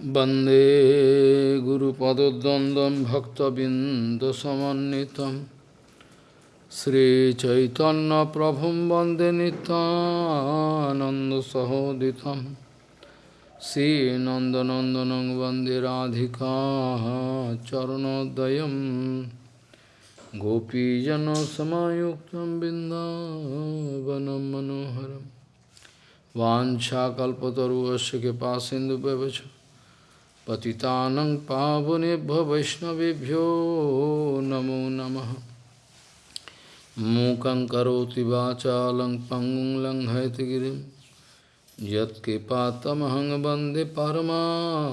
वन्दे गुरुपदद्वन्द्वं भक्तबिन्दसमन्वितं श्रीचैतन्यप्रभुं वन्दे नितानन्दसहोदितं श्रीनन्दनन्दनं वन्दे राधिका चरणोदयं गोपीजनसमायुक्तं बिन्दावनं मनोहरं वाञ्छाकल्पतरुवस्य कृपासिन्धुव्यवच पतितानं पावनेभ्यो वैष्णवेभ्यो नमो नमः। मूकं करोति वाचालं पङ्गुं लङ्घयतिगिरिं यत्कृपातमहं वंदे परमानन्दमाधवं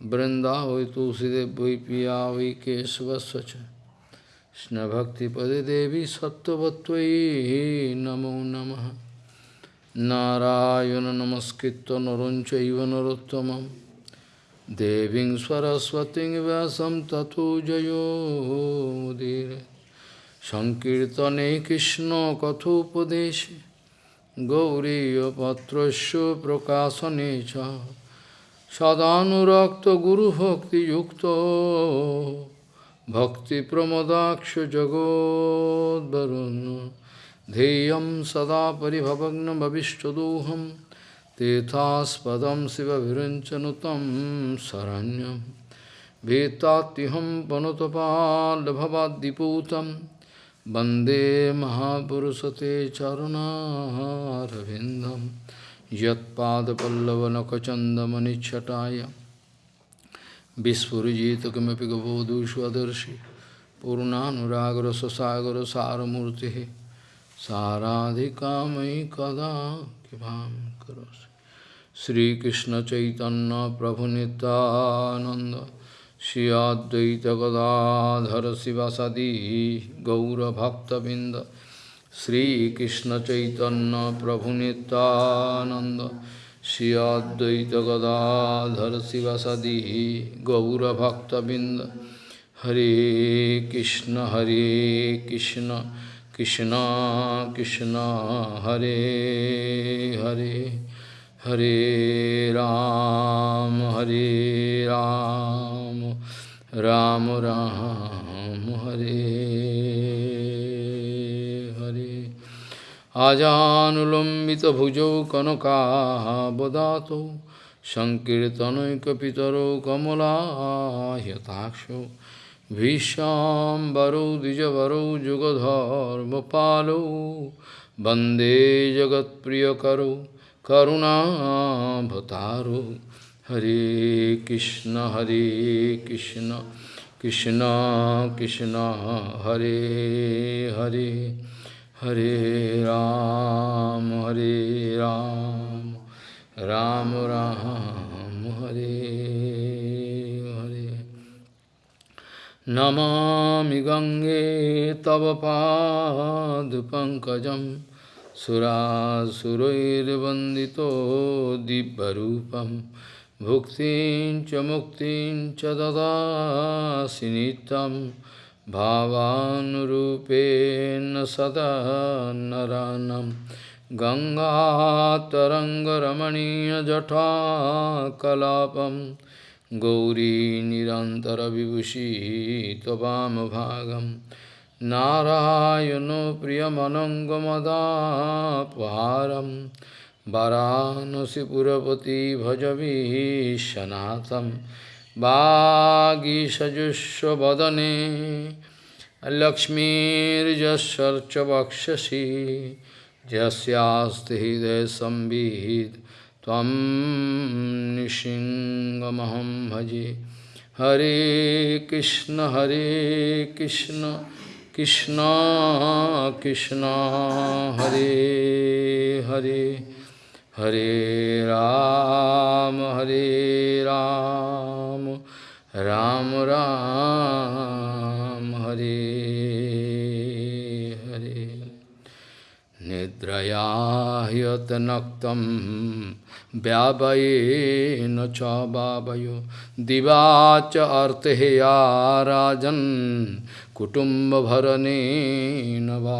वृन्दावै तुलसीदेव वै पिया वै केशवस्य च कृष्णभक्तिपदे देवी सत्त्ववत्त्वयि नमो नमः। নারায়ণ নমস্কৃত নরঞ্চৈব নরোত্তমম দেবীং সরস্বতী ব্যাসম তথো জয়োদীর সংকীর্তনে কৃষ্ণ কথোপদেশে গৌরীপত্রস্য প্রকাশনে চ সদানুরক্ত গুরুভক্তিযুক্ত ভক্তিপ্রমদাক্ষ জগদ্বরুণ ध्येयं सदा परिभवग्नभविष्टदोहं तीर्थास्पदं शिवभिरञ्चनुतं शरण्यं। भीतात्युहं पनुतपाल्भवाद्दिपूतं वंदे महापुरुषते चरुणारविन्दं। यत्पादपल्लवनखचन्दमनिच्छटाय विस्फुरिजित किमपि गबोधुष्वदर्शि पूर्णानुरागरससागरसारमूर्तिः। साराधिकामयि कदा कृपां करोसि श्रीकृष्णचैतन्यप्रभुनितानन्द श्री अद्वैतगदाधर शिवसदी गौरभक्तबिन्द श्रीकृष्णचैतन्यप्रभुनितानन्द श्री अद्वैतगदाधर शिवसदी गौरभक्तबिन्द हरे कृष्ण हरे Krishna Krishna Krishna Hare Hare Hare Ram Hare Ram Ram Ram Hare Hare Ajanulambita bhujau kanaka bodato Sankirtanaikapitaro kamala yataksho सङ्कीर्तनैकपितरौ कमलायताक्षौ भीष्माम्बरौ द्विजवरौ जुगधर्मपालौ वन्दे जगत्प्रियकरौ करुणाभतारौ हरे कृष्ण हरे कृष्ण कृष्ण कृष्ण हरे हरे हरे राम हरे Ram Ram Ram Hare Hare Namami Gange Tava Padupankajam Surasuroirvandito Dibbarupam Bhuktin Chamuktin Chadada Sinitam Bhavanurupena Sada Naranam Ganga Taranga Tarangaramaniya Jatha Kalapam Gauri निरन्तरविभूषी त्ववामभागं। नारायणो प्रियमनङ्गमदापहारं वरानसिपुरपति भजवीशनाथं वागीषजुष्वदने लक्ष्मीर्यस्वर्च वक्षसि यस्यास्ति हृदयसंवित् त्वं निशिङ्गमहं भजे। हरे कृष्ण हरे कृष्ण कृष्ण कृष्ण, हरे हरे। हरे राम हरे राम राम राम, हरे हरे। निद्रया ह्यतनक्तं व्यावयेन च वावयो दिवा च अर्तेया राजन् कुटुम्बभरणेन वा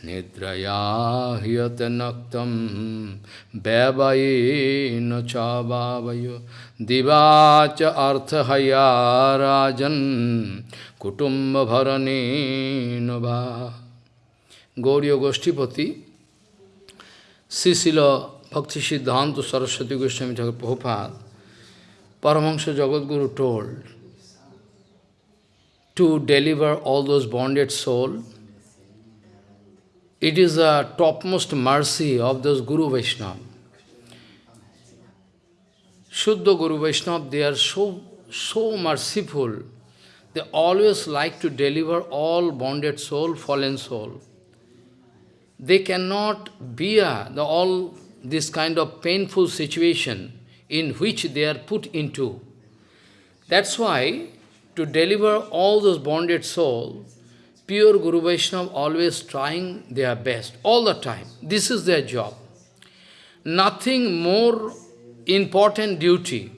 Nidraya hiyate naktam Bevaye cha bhavayo Divacha arthahaya rajan Kutumba bharane nava Gauriya Goshtipati Sisila Bhakti Siddhanta Saraswati Goswami Thakur Prabhupada Paramahansa Jagadguru told to deliver all those bonded souls it is a topmost mercy of those Guru Vaishnava. Shuddha Guru Vaishnava, they are so, so merciful. They always like to deliver all bonded soul, fallen soul. They cannot bear the, all this kind of painful situation in which they are put into. That's why, to deliver all those bonded souls, pure Guru Vaishnava always trying their best, all the time. This is their job. Nothing more important duty,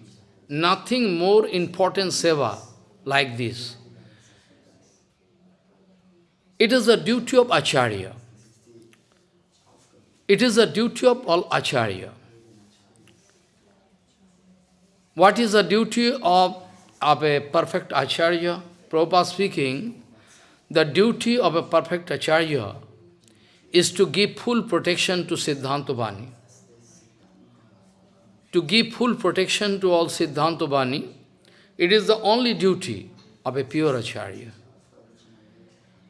nothing more important seva like this. It is the duty of Acharya. It is the duty of all Acharya. What is the duty of, of a perfect Acharya? Prabhupada speaking, the duty of a perfect Acharya is to give full protection to Siddhanta Bani. To give full protection to all Siddhanta Bani, it is the only duty of a pure Acharya.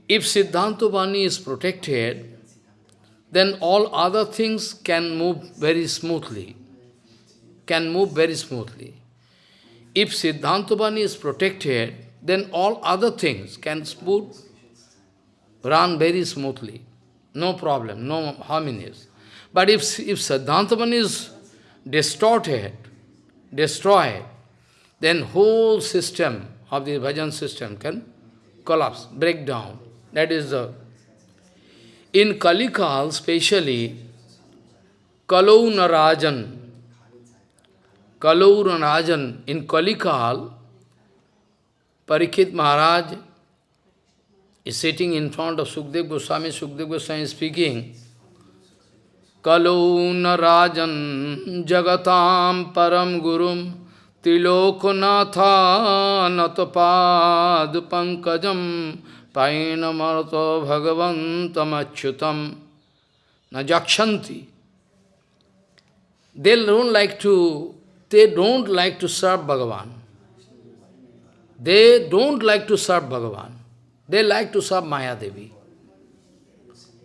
If Siddhanta Bani is protected, then all other things can move very smoothly, can move very smoothly. If Siddhanta Bani is protected, then all other things can smooth run very smoothly. No problem, no harmonies. But if, if Siddhantavan is distorted, destroyed, then whole system of the bhajan system can collapse, break down. That is the... In Kalikal, especially, Kalau Narajan, Kalau Narajan, in Kalikal, Parikit Maharaj is sitting in front of Sukdev Goswami, Sukdev Goswami is speaking, Kaluna Rajan Jagatam Param Gurum Tiloknatha Painamarto Bhagavantam Achyutam Najakshanti. They don't like to, they don't like to serve Bhagavan. They don't like to serve Bhagavan. They like to serve Maya Devi.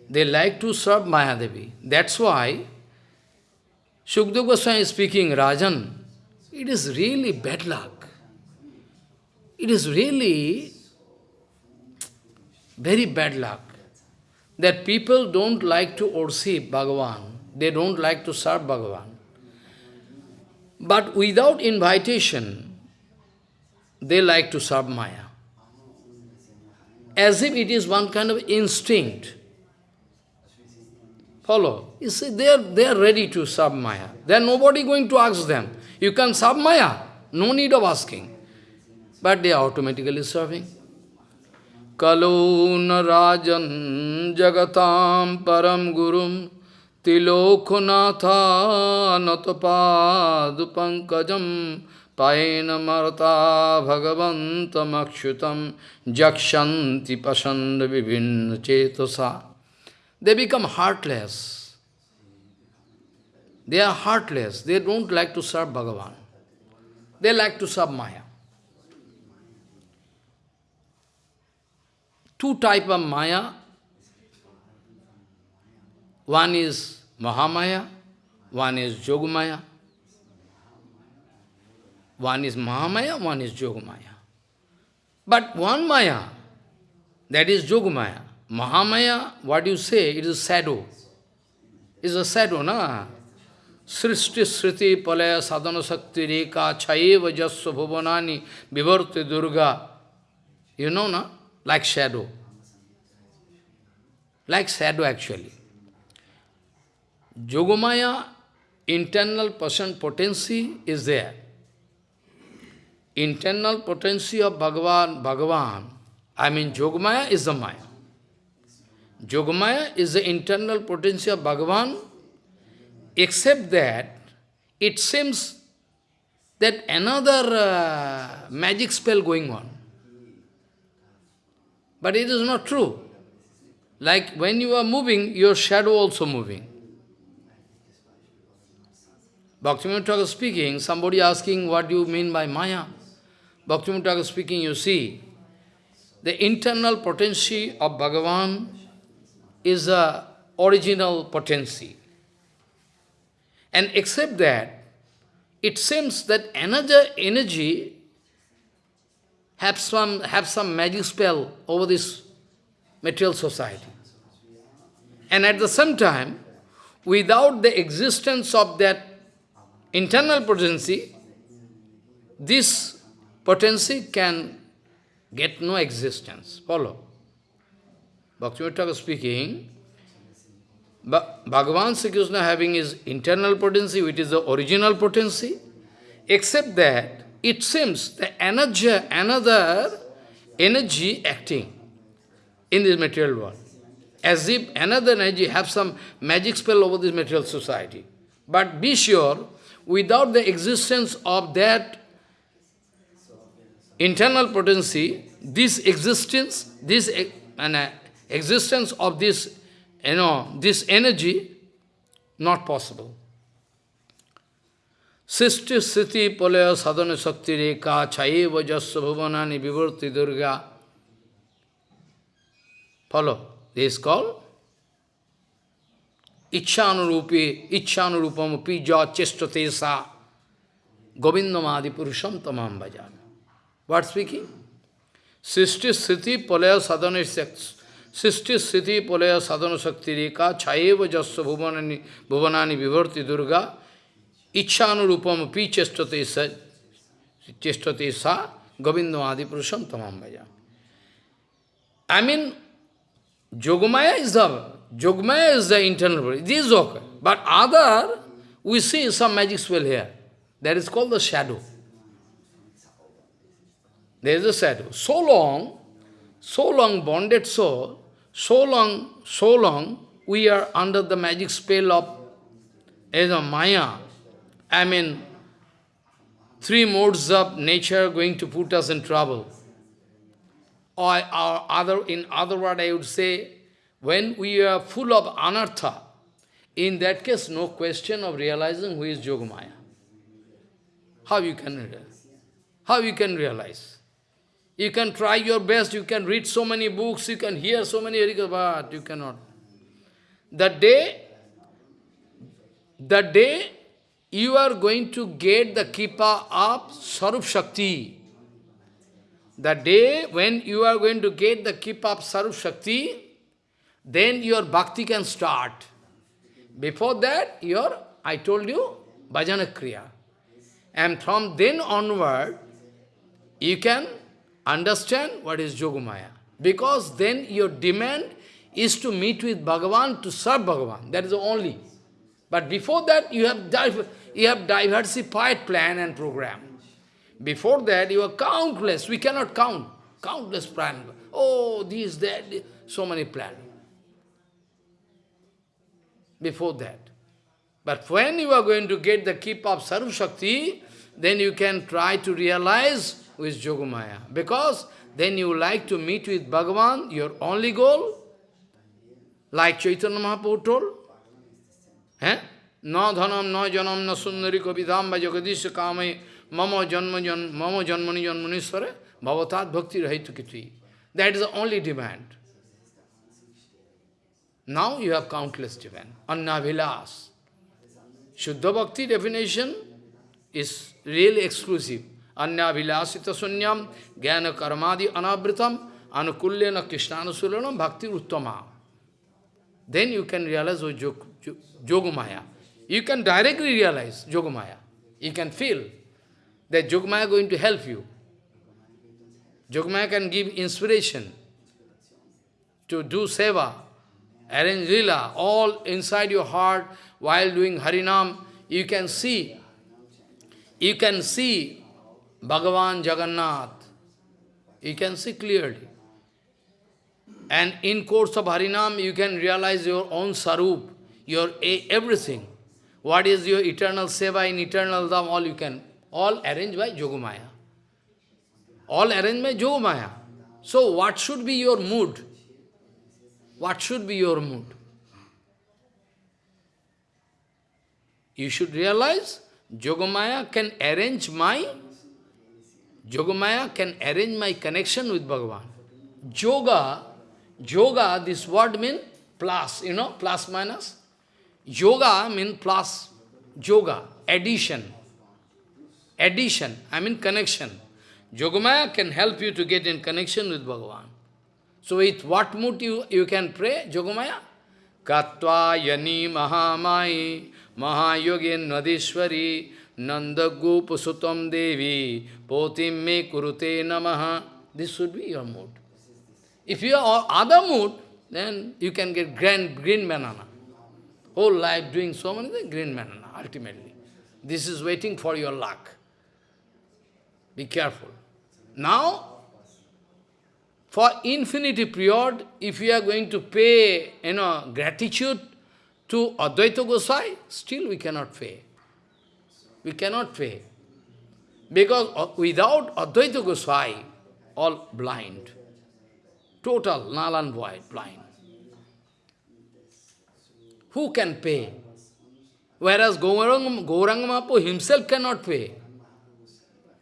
They like to serve Maya Devi. That's why Shukdev Goswami is speaking, Rajan, it is really bad luck. It is really very bad luck that people don't like to worship Bhagavan. They don't like to serve Bhagavan. But without invitation, they like to serve Maya as if it is one kind of instinct. Follow. You see, they are, they are ready to serve Maya. There nobody going to ask them. You can serve Maya. No need of asking. But they are automatically serving. Kaluna Rajan Jagatam Param Gurum Tilokunatha Natapad Pankajam Paena marta bhagavantam akshutam jakshanti pasanda vibhinna chetosa. They become heartless. They are heartless. They don't like to serve Bhagavan. They like to serve Maya. Two type of Maya. One is Mahamaya, one is Yogamaya. One is Mahamaya, one is Yogamaya. But one Maya, that is Yogamaya. Mahamaya, what you say, it is shadow. It's a shadow, na? Srishti Sriti Palaya Sadhana Sakti Reka Chayeva Jasya Bhuvanani Vivarti Durga. You know, na? Like shadow. Like shadow actually. Yogamaya, internal person potency is there internal potency of Bhagavan, Bhagavan, I mean Yogamaya is the Maya. Yogamaya is the internal potential of Bhagavan, except that it seems that another uh, magic spell going on. But it is not true. Like when you are moving, your shadow also moving. Bhaktivinoda Thakur speaking, somebody asking what do you mean by Maya. Bhaktivinoda Thakur speaking, you see, the internal potency of Bhagavan is a original potency. And except that, it seems that another energy have some, have some magic spell over this material society. And at the same time, without the existence of that internal potency, this potency can get no existence. Follow. Bhaktivinoda speaking, Bhagavan Sri Krishna having his internal potency, which is the original potency, except that it seems that energy, another energy acting in this material world, as if another energy have some magic spell over this material society. But be sure, without the existence of that internal potency, this existence, this uh, existence of this, you know, this energy, not possible. Sisti Sthiti Palaya Sadhana Sakti Reka Chayeva Jasya Bhuvanani Vivarti Durga. Follow. This is called Ichchanurupi, Ichchanurupam Pija Chestate Sa Govindamadi Purusham Tamam Bhajan. What speaking? Sisti Sthiti Palaya Sadhana Sisti Sthiti Palaya Sadhana Sakti Reka Chayeva Jasya Bhuvanani, Bhuvanani Vivarti Durga Ichchanurupam pi chestate sa, chestate sa Govindo Adi Purusham Tamam Bhaja. I mean, Yogamaya is the Yogamaya is the internal body. This is okay. But other, we see some magic spell here. That is called the shadow. There is a shadow. So long, so long bonded soul, so long, so long, we are under the magic spell of as a Maya, I mean, three modes of nature going to put us in trouble. Or, or other, in other words, I would say, when we are full of anartha, in that case, no question of realizing who is Yogamaya. How you can realize? How you can realize? You can try your best, you can read so many books, you can hear so many but you cannot. That day, that day you are going to get the kippa of Sarup Shakti. The day when you are going to get the kippa of Sarup Shakti, then your bhakti can start. Before that, your, I told you, bhajana kriya. And from then onward, you can understand what is Yogamaya. Because then your demand is to meet with Bhagavan, to serve Bhagavan. That is only. But before that, you have you have diversified plan and program. Before that, you are countless. We cannot count. Countless plan. Oh, this, that, so many plan. Before that. But when you are going to get the keep of Sarv Shakti, then you can try to realize with Yogamaya. Because then you like to meet with Bhagavan, your only goal, like Chaitanya Mahaprabhu told. Eh? न धनम न जनम न सुंदरी कविधाम व जगदीश काम मम जन्म जन्म मम जन्मनि जन्मनीश्वर भवतात भक्ति रहित कितवी that is the only demand now you have countless demand अन्नाभिलास शुद्ध भक्ति डेफिनेशन इज रियली एक्सक्लूसिव अन्नाभिलाषित शून्यम ज्ञान कर्मादि अनावृतम अनुकूल्य न कृष्णानुशीलनम भक्ति उत्तमा देन यू कैन रियलाइज जोग माया You can directly realize Yogamaya. You can feel that Yogamaya is going to help you. Yogamaya can give inspiration to do seva, arrange lila, all inside your heart while doing Harinam. You can see, you can see Bhagavan Jagannath. You can see clearly. And in course of Harinam, you can realize your own sarup, your everything. What is your eternal seva in eternal dham, all you can, all arranged by Yogamaya. All arranged by Yogamaya. So what should be your mood? What should be your mood? You should realize Yogamaya can arrange my Yogamaya can arrange my connection with Bhagavan. Yoga, yoga, this word means plus, you know, plus minus. Yoga means plus, yoga, addition. Addition, I mean connection. Yogamaya can help you to get in connection with Bhagavan. So with what mood you, you can pray, Yogamaya? Katva yani mahamai mahayogen nadishwari nanda sutam devi potim me kurute namaha. This should be your mood. If you are other mood, then you can get grand, green banana. Whole life doing so many things, green banana, ultimately. This is waiting for your luck. Be careful. Now, for infinity period, if you are going to pay, you know, gratitude to Advaita Gosai, still we cannot pay. We cannot pay. Because uh, without Advaita Gosai, all blind. Total, null and void, blind. Who can pay? Whereas Mahaprabhu himself cannot pay.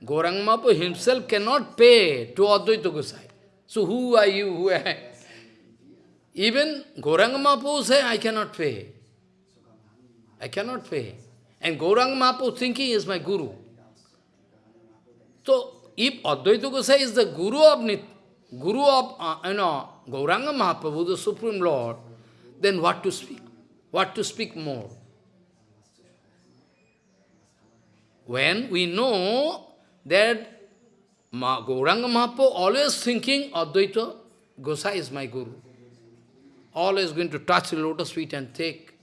Mahaprabhu himself cannot pay to Advaita Gosai. So who are you? Who Even Gauranga Mahaprabhu say, I cannot pay. I cannot pay. And Gauranga Mahaprabhu thinking is my guru. So, if Advaita Gosai is the guru of Nit, guru of, uh, you know, Gauranga Mahaprabhu, the Supreme Lord, then what to speak? What to speak more? When we know that Ma Gauranga always thinking Advaita Gosai is my guru. Always going to touch the lotus feet and take.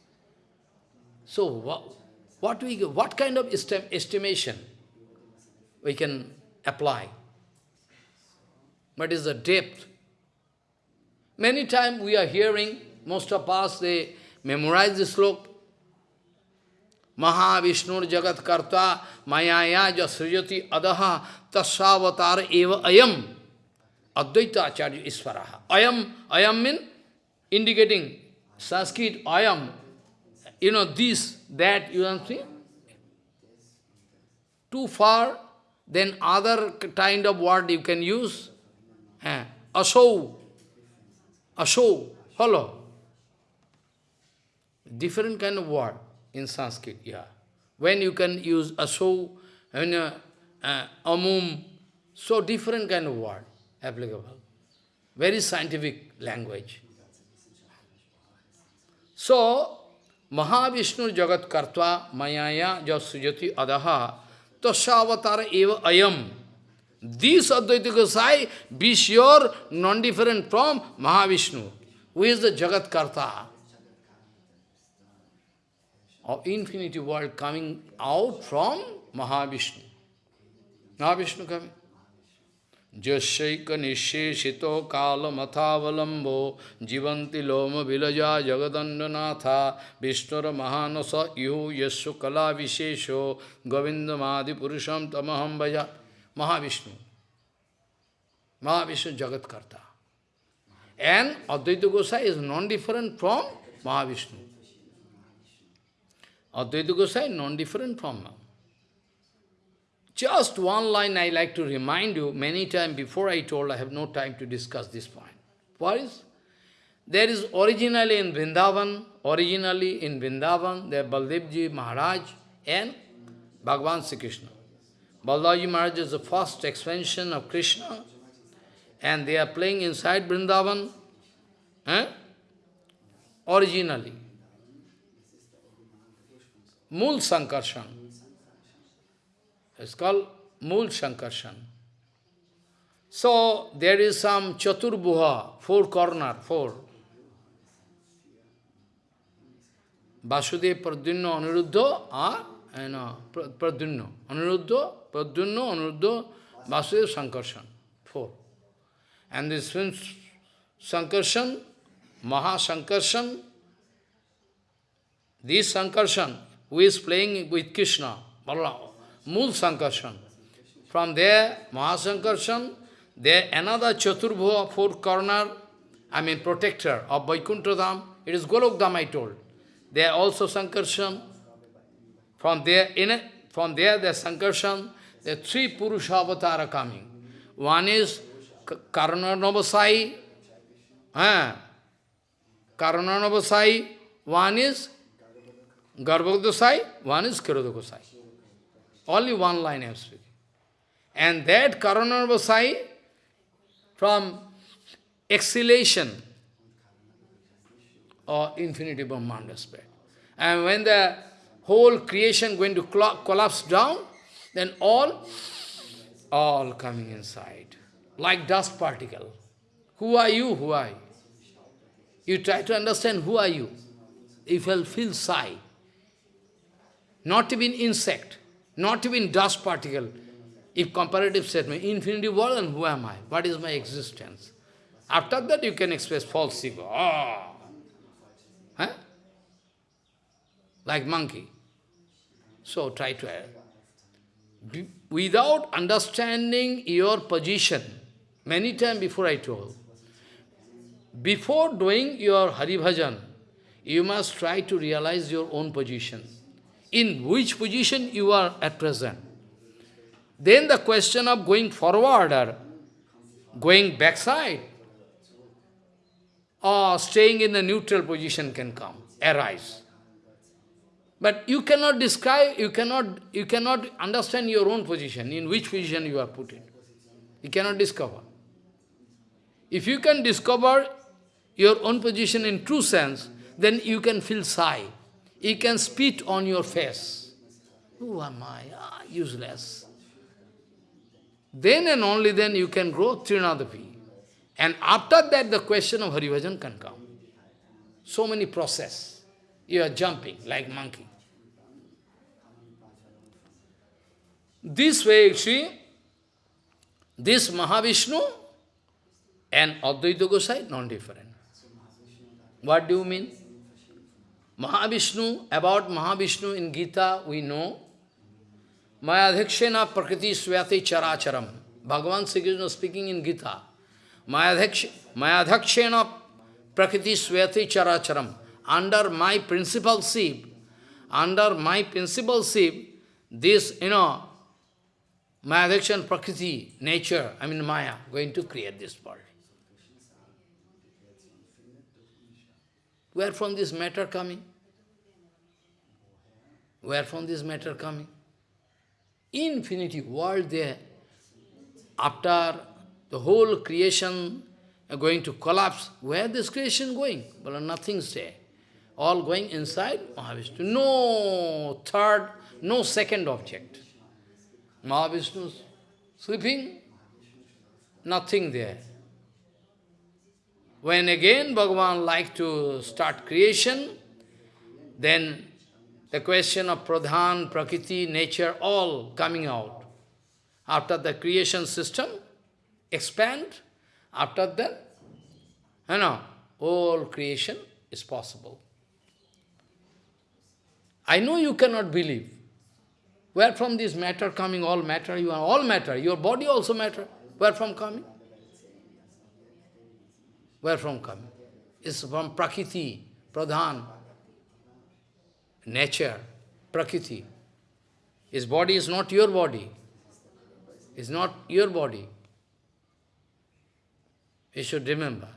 So what, what, we, what kind of estim estimation we can apply? What is the depth? Many times we are hearing, most of us, they memorize this sloka. Mahavishnur Jagat Karta Mayaya Jasriyati Adaha Tasavatar Eva Ayam Advaita Acharya Isvaraha. Ayam, Ayam means indicating Sanskrit Ayam. You know, this, that, you understand? Too far, then other kind of word you can use. Eh, asau. Asau. Follow. Different kind of word in Sanskrit, yeah. When you can use aso, and uh, uh, amum, so different kind of word applicable. Very scientific language. So, Mahavishnu Jagat Kartva Mayaya Jasujati Adaha Tasavatar Eva Ayam. This Advaita Gosai be sure non-different from Mahavishnu, who is the Jagat Karta of infinity world coming out from Mahavishnu. Mahavishnu coming. Jasyaika nisheshito kala mathavalambo jivanti loma vilaja jagadandanatha vishnura mahanasa ihu yasya kala vishesho govindamadi purusham tamaham vaja Mahavishnu. Mahavishnu Jagat Karta. And Advaita Gosai is non-different from Mahavishnu. Advaita Gosai non-different from. Just one line I like to remind you, many times before I told, I have no time to discuss this point. What is? There is originally in Vrindavan, originally in Vrindavan, there Baldevji Maharaj and Bhagavan Sri Krishna. Baldevji Maharaj is the first expansion of Krishna, and they are playing inside Vrindavan, eh? originally. Mool Sankarshan. It's called Mool Sankarshan. So, there is some Chaturbuha, four corner, four. Vasudev, Pradyumna, Aniruddha, ah, and uh, Pradyumna. Aniruddha, Pradyumna, Aniruddha, Vasudev, Sankarshan. Four. And this means Sankarshan, Mahasankarshan, this Sankarshan, who is playing with Krishna, Mul Sankarshan. From there, Mahasankarshan, there another Chaturbhuva, four corner, I mean protector of Vaikuntha it is Golokdham I told. There also Sankarshan. From there, in a, from there, the Sankarshan, the three Purusha avatara coming. One is Karananavasai, eh? Karananavasai, one is Garbhodasai, one is Kirodakosai. Only one line I am speaking. And that Karananavasai, from exhalation or infinity Brahmanda spread. And when the whole creation going to collapse down, then all, all coming inside, like dust particle. Who are you? Who are you? You try to understand who are you. If you feel sigh, not even insect, not even dust particle, if comparative statement, infinity world and who am I? What is my existence? After that you can express false ego. Ah! Huh? Like monkey. So try to without understanding your position, many times before I told, before doing your Hari Bhajan, you must try to realize your own position. In which position you are at present. Then the question of going forward or going backside or staying in the neutral position can come, arise. But you cannot describe, you cannot, you cannot understand your own position, in which position you are put in. You cannot discover. If you can discover your own position in true sense, then you can feel sigh. You can spit on your face. Who am I? Ah, useless. Then and only then you can grow Trinadapi. And after that, the question of Haribhajan can come. So many process. You are jumping like monkey. This way, see, this Mahavishnu and Advaita Gosai, non-different. What do you mean? Mahavishnu, about Mahavishnu in Gita, we know, Mayadhikshena prakriti swati characharam. Bhagavan Sri Krishna speaking in Gita. Mayadhakshena prakriti swati characharam. Under my principalship, under my principalship, this, you know, Mayadhakshan prakriti, nature, I mean Maya, going to create this world. Where from this matter coming? Where from this matter coming? Infinity world there. After the whole creation going to collapse. Where this creation going? Well, nothing's there. All going inside Mahavishnu. No third, no second object. Mahavishnu sleeping, nothing there. When again Bhagavan like to start creation, then the question of pradhan, prakriti, nature, all coming out. After the creation system, expand, after that, you know, all creation is possible. I know you cannot believe. Where from this matter coming, all matter, you are all matter, your body also matter. Where from coming? Where from coming? It's from Prakriti, Pradhan, nature, Prakriti. His body is not your body. It's not your body. You should remember.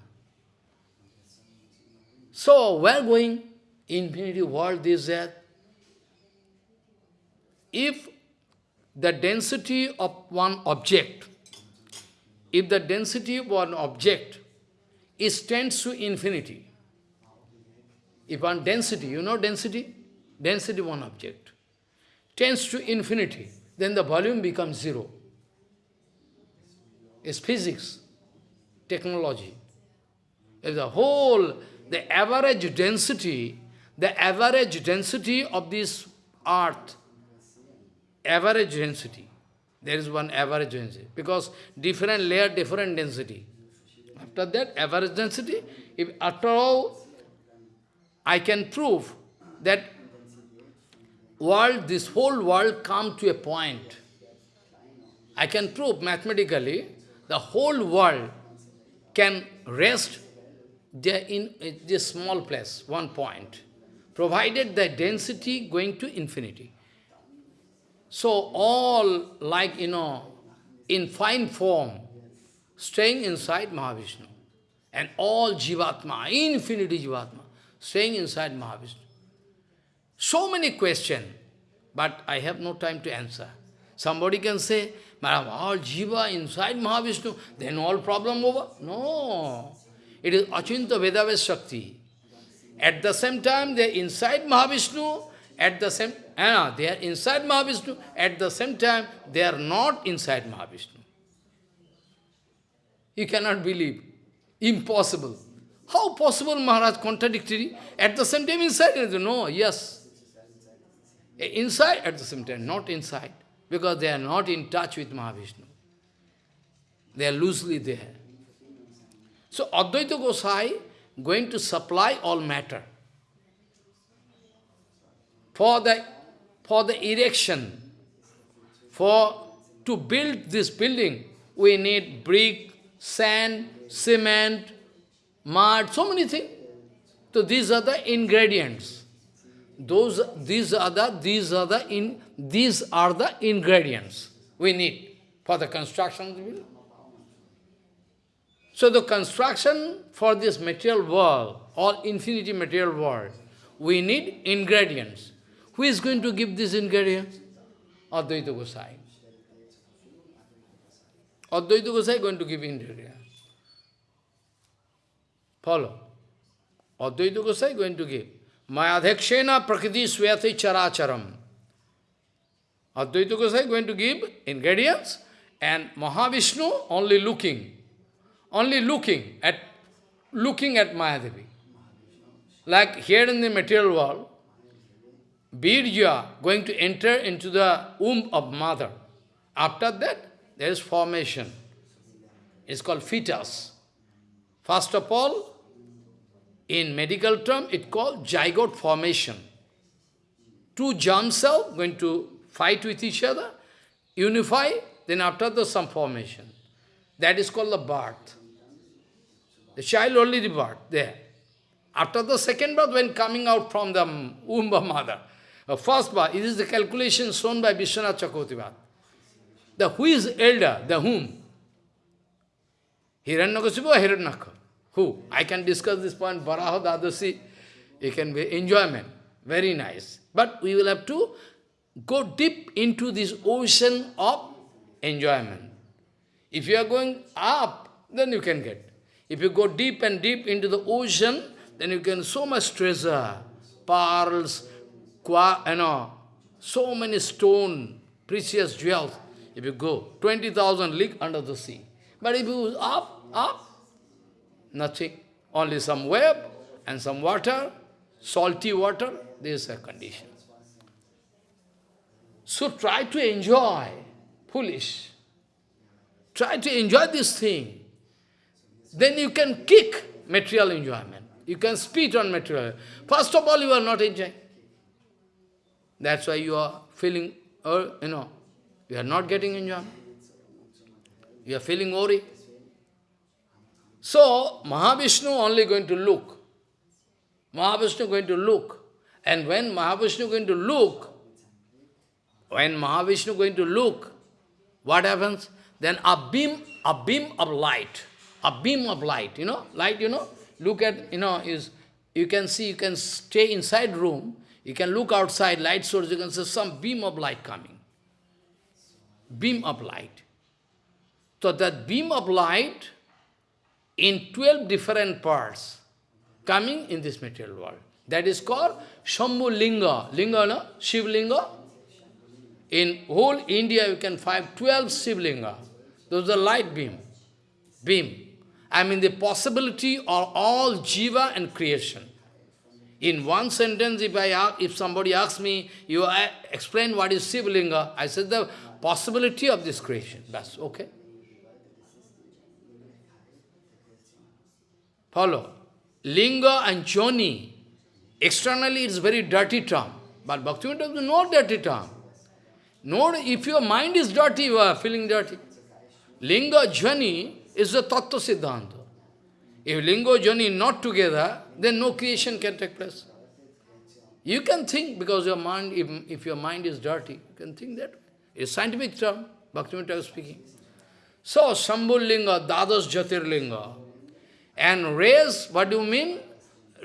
So, where going? Infinity world, this, that. If the density of one object, if the density of one object is tends to infinity, if one density, you know density? Density one object, tends to infinity, then the volume becomes zero. It's physics technology. If the whole, the average density, the average density of this earth, average density, there is one average density, because different layer, different density. After that, average density, if after all I can prove that world, this whole world come to a point. I can prove mathematically the whole world can rest there in this small place, one point, provided the density going to infinity. So all like, you know, in fine form, staying inside Mahavishnu. And all Jivatma, infinity Jivatma, staying inside Mahavishnu. So many questions, but I have no time to answer. Somebody can say, Madam, all Jiva inside Mahavishnu, then all problem over. No. It is Achinta Vedaves Shakti. At the same time, they are inside Mahavishnu, at the same uh, they are inside Mahavishnu, at the same time, they are not inside Mahavishnu. You cannot believe. Impossible. How possible, Maharaj, contradictory? At the same time inside, no, yes. Inside, at the same time, not inside. Because they are not in touch with Mahavishnu. They are loosely there. So Advaita Gosai going to supply all matter. For the, for the erection, for to build this building, we need brick, sand, cement, mud, so many things. So these are the ingredients. Those, these are the, these are the, in, these are the ingredients we need for the construction of the building. So the construction for this material world, or infinity material world, we need ingredients. Who is going to give these ingredients? Advaita Gosai. Advaita Gosai going to give ingredients. Follow. Advaita Gosai going to give. Mayadhekshena prakriti swayate characharam. Advaita Gosai going to give ingredients and Mahavishnu only looking, only looking at looking at Mahadevi. Like here in the material world, Birja going to enter into the womb of mother. After that, there is formation. It's called fetus. First of all, in medical term, it called zygote formation. Two germ cells going to fight with each other, unify, then after the some formation. That is called the birth. The child only the birth, there. After the second birth, when coming out from the womb of mother, the first birth, it is the calculation shown by Vishwanath Chakravarti. The who is elder, the whom? Hiranyakasipu or Hiranyaksha? Who? I can discuss this point, Baraha Dadasi, it can be enjoyment, very nice. But we will have to go deep into this ocean of enjoyment. If you are going up, then you can get. If you go deep and deep into the ocean, then you can so much treasure, pearls, qua, you know, so many stone, precious jewels. If you go 20,000 league under the sea. But if you up, up, nothing. Only some web and some water, salty water, this is a condition. So try to enjoy, foolish. Try to enjoy this thing. Then you can kick material enjoyment. You can spit on material. First of all, you are not enjoying. That's why you are feeling, uh, you know, you are not getting enjoyment. You are feeling worry. So, Mahavishnu only going to look. Mahavishnu going to look. And when Mahavishnu going to look, when Mahavishnu going to look, what happens? Then a beam, a beam of light, a beam of light, you know, light, you know, look at, you know, is, you can see, you can stay inside room, you can look outside, light source, you can see some beam of light coming. Beam of light. So that beam of light in 12 different parts coming in this material world. That is called Shambhu Linga. Linga, no? Shiv Linga. In whole India you can find 12 Shiv Linga. Those are light beam. Beam. I mean the possibility of all jiva and creation. In one sentence, if I ask, if somebody asks me, you explain what is Shiv Linga, I said the possibility of this creation. That's okay. Follow. Linga and Joni, externally it's very dirty term. But Bhaktivinoda is not dirty term. No, if your mind is dirty, you are feeling dirty. Linga Jani is the Tattva Siddhanta. If Linga Jani not together, then no creation can take place. You can think, because your mind, if, if your mind is dirty, you can think that. It's scientific term, Bhaktivinoda is speaking. So, Sambhul Linga, Dadas Jyotirlinga. And rays, what do you mean?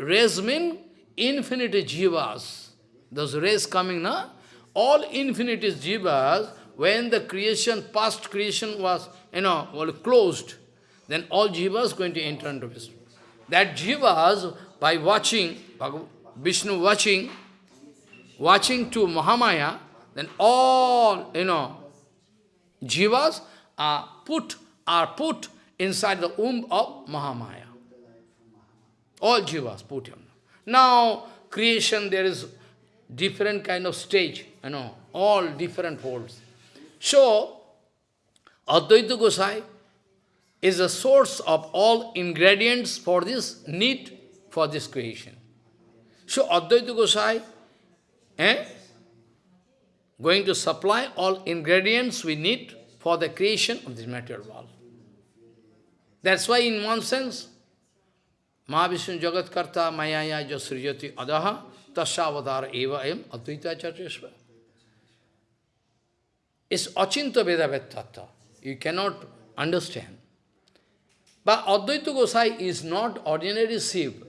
Rays mean infinity jivas. Those rays coming, na? All infinity jivas, when the creation, past creation was, you know, well, closed, then all jivas going to enter into Vishnu. That jivas, by watching, Vishnu watching, watching to Mahamaya, then all, you know, jivas are put, are put inside the womb of Mahamaya. All jivas put him. Now, creation, there is different kind of stage, you know, all different folds. So, Advaita Gosai is the source of all ingredients for this need for this creation. So, Advaita Gosai eh, going to supply all ingredients we need for the creation of this material world. That's why in one sense, Mahavishnu Jagat Karta Mayaya Jasrijati Adaha Tasavadara Eva Em Advaita Chatrishva. It's Achinta Veda. You cannot understand. But Advaita Gosai is not ordinary Shiv.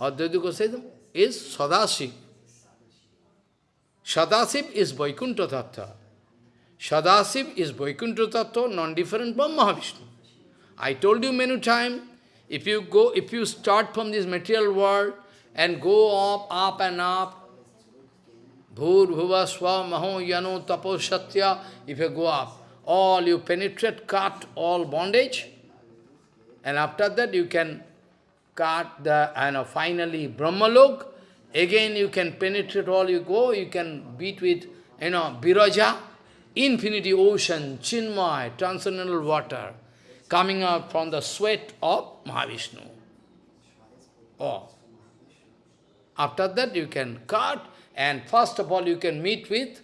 Advaita Gosai is Sadashiv. Sadasiv is Vaikuntha Tattva. Sadasiv is Vaikuntha Tattva, non-different from Mahavishnu. I told you many times, if you go, if you start from this material world and go up, up and up, Bhur, Bhuva, Swa, Maho, Yano, Tapo, Satya, if you go up, all you penetrate, cut all bondage, and after that you can cut the, and finally Brahmalok, again you can penetrate all you go, you can beat with, you know, Biraja, infinity ocean, Chinmay, transcendental water, coming out from the sweat of Mahavishnu. Oh. After that you can cut, and first of all you can meet with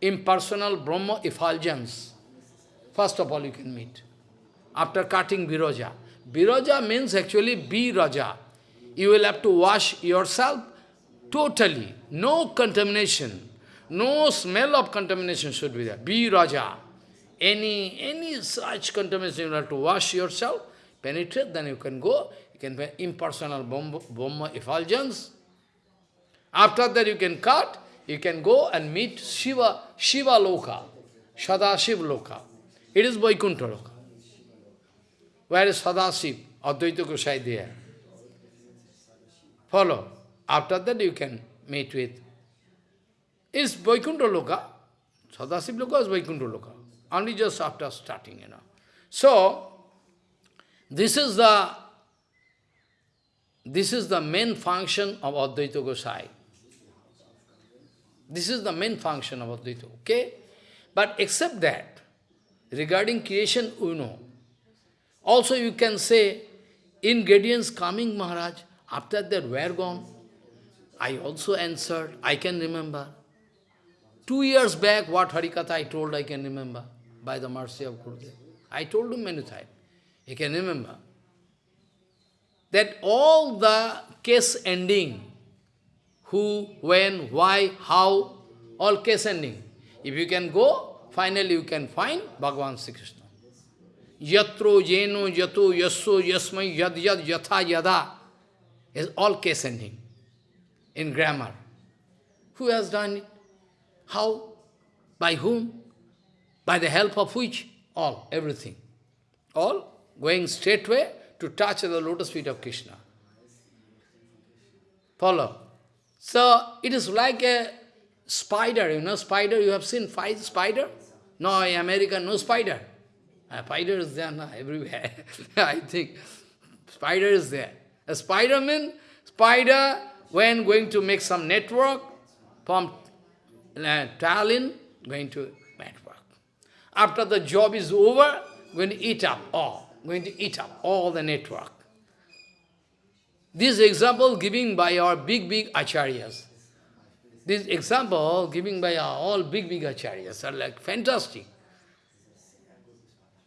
impersonal Brahma effulgence. First of all you can meet. After cutting Viraja. Viraja means actually Viraja. You will have to wash yourself totally. No contamination. No smell of contamination should be there. Be Raja. Any, any such contamination, you have to wash yourself, penetrate, then you can go. You can be impersonal Brahma effulgence. After that you can cut, you can go and meet Shiva, Shiva Loka, Sadashiv Loka. It is Vaikuntha Loka. Where is Sadashiv? Advaita Gosai there. Follow. After that you can meet with. It's Vaikuntha Loka. Sadashiv Loka is Vaikuntha Loka. Only just after starting, you know. So, this is the this is the main function of Advaita Gosai. This is the main function of Advaita, okay? But except that, regarding creation, you know. Also you can say, ingredients coming, Maharaj, after that, where gone? I also answered, I can remember. Two years back, what Harikatha I told, I can remember, by the mercy of Gurudev. I told him many times. He can remember. That all the case ending, who, when, why, how, all case ending. If you can go, finally you can find Bhagavan Sri Krishna. Yatro, jeno, yato, yasso, yasmai, yad, yad, yatha, yada is all case ending in grammar. Who has done it? How? By whom? By the help of which? All, everything. All going straightway to touch the lotus feet of Krishna. Follow? So, it is like a spider, you know, spider, you have seen spider? No, in America, no spider. A spider is there no, everywhere. I think spider is there. A spider means, spider, when going to make some network, from uh, Tallinn, going to network. After the job is over, going to eat up all, going to eat up all the network. This example given by our big, big acharyas. This example given by our all big, big acharyas are like fantastic.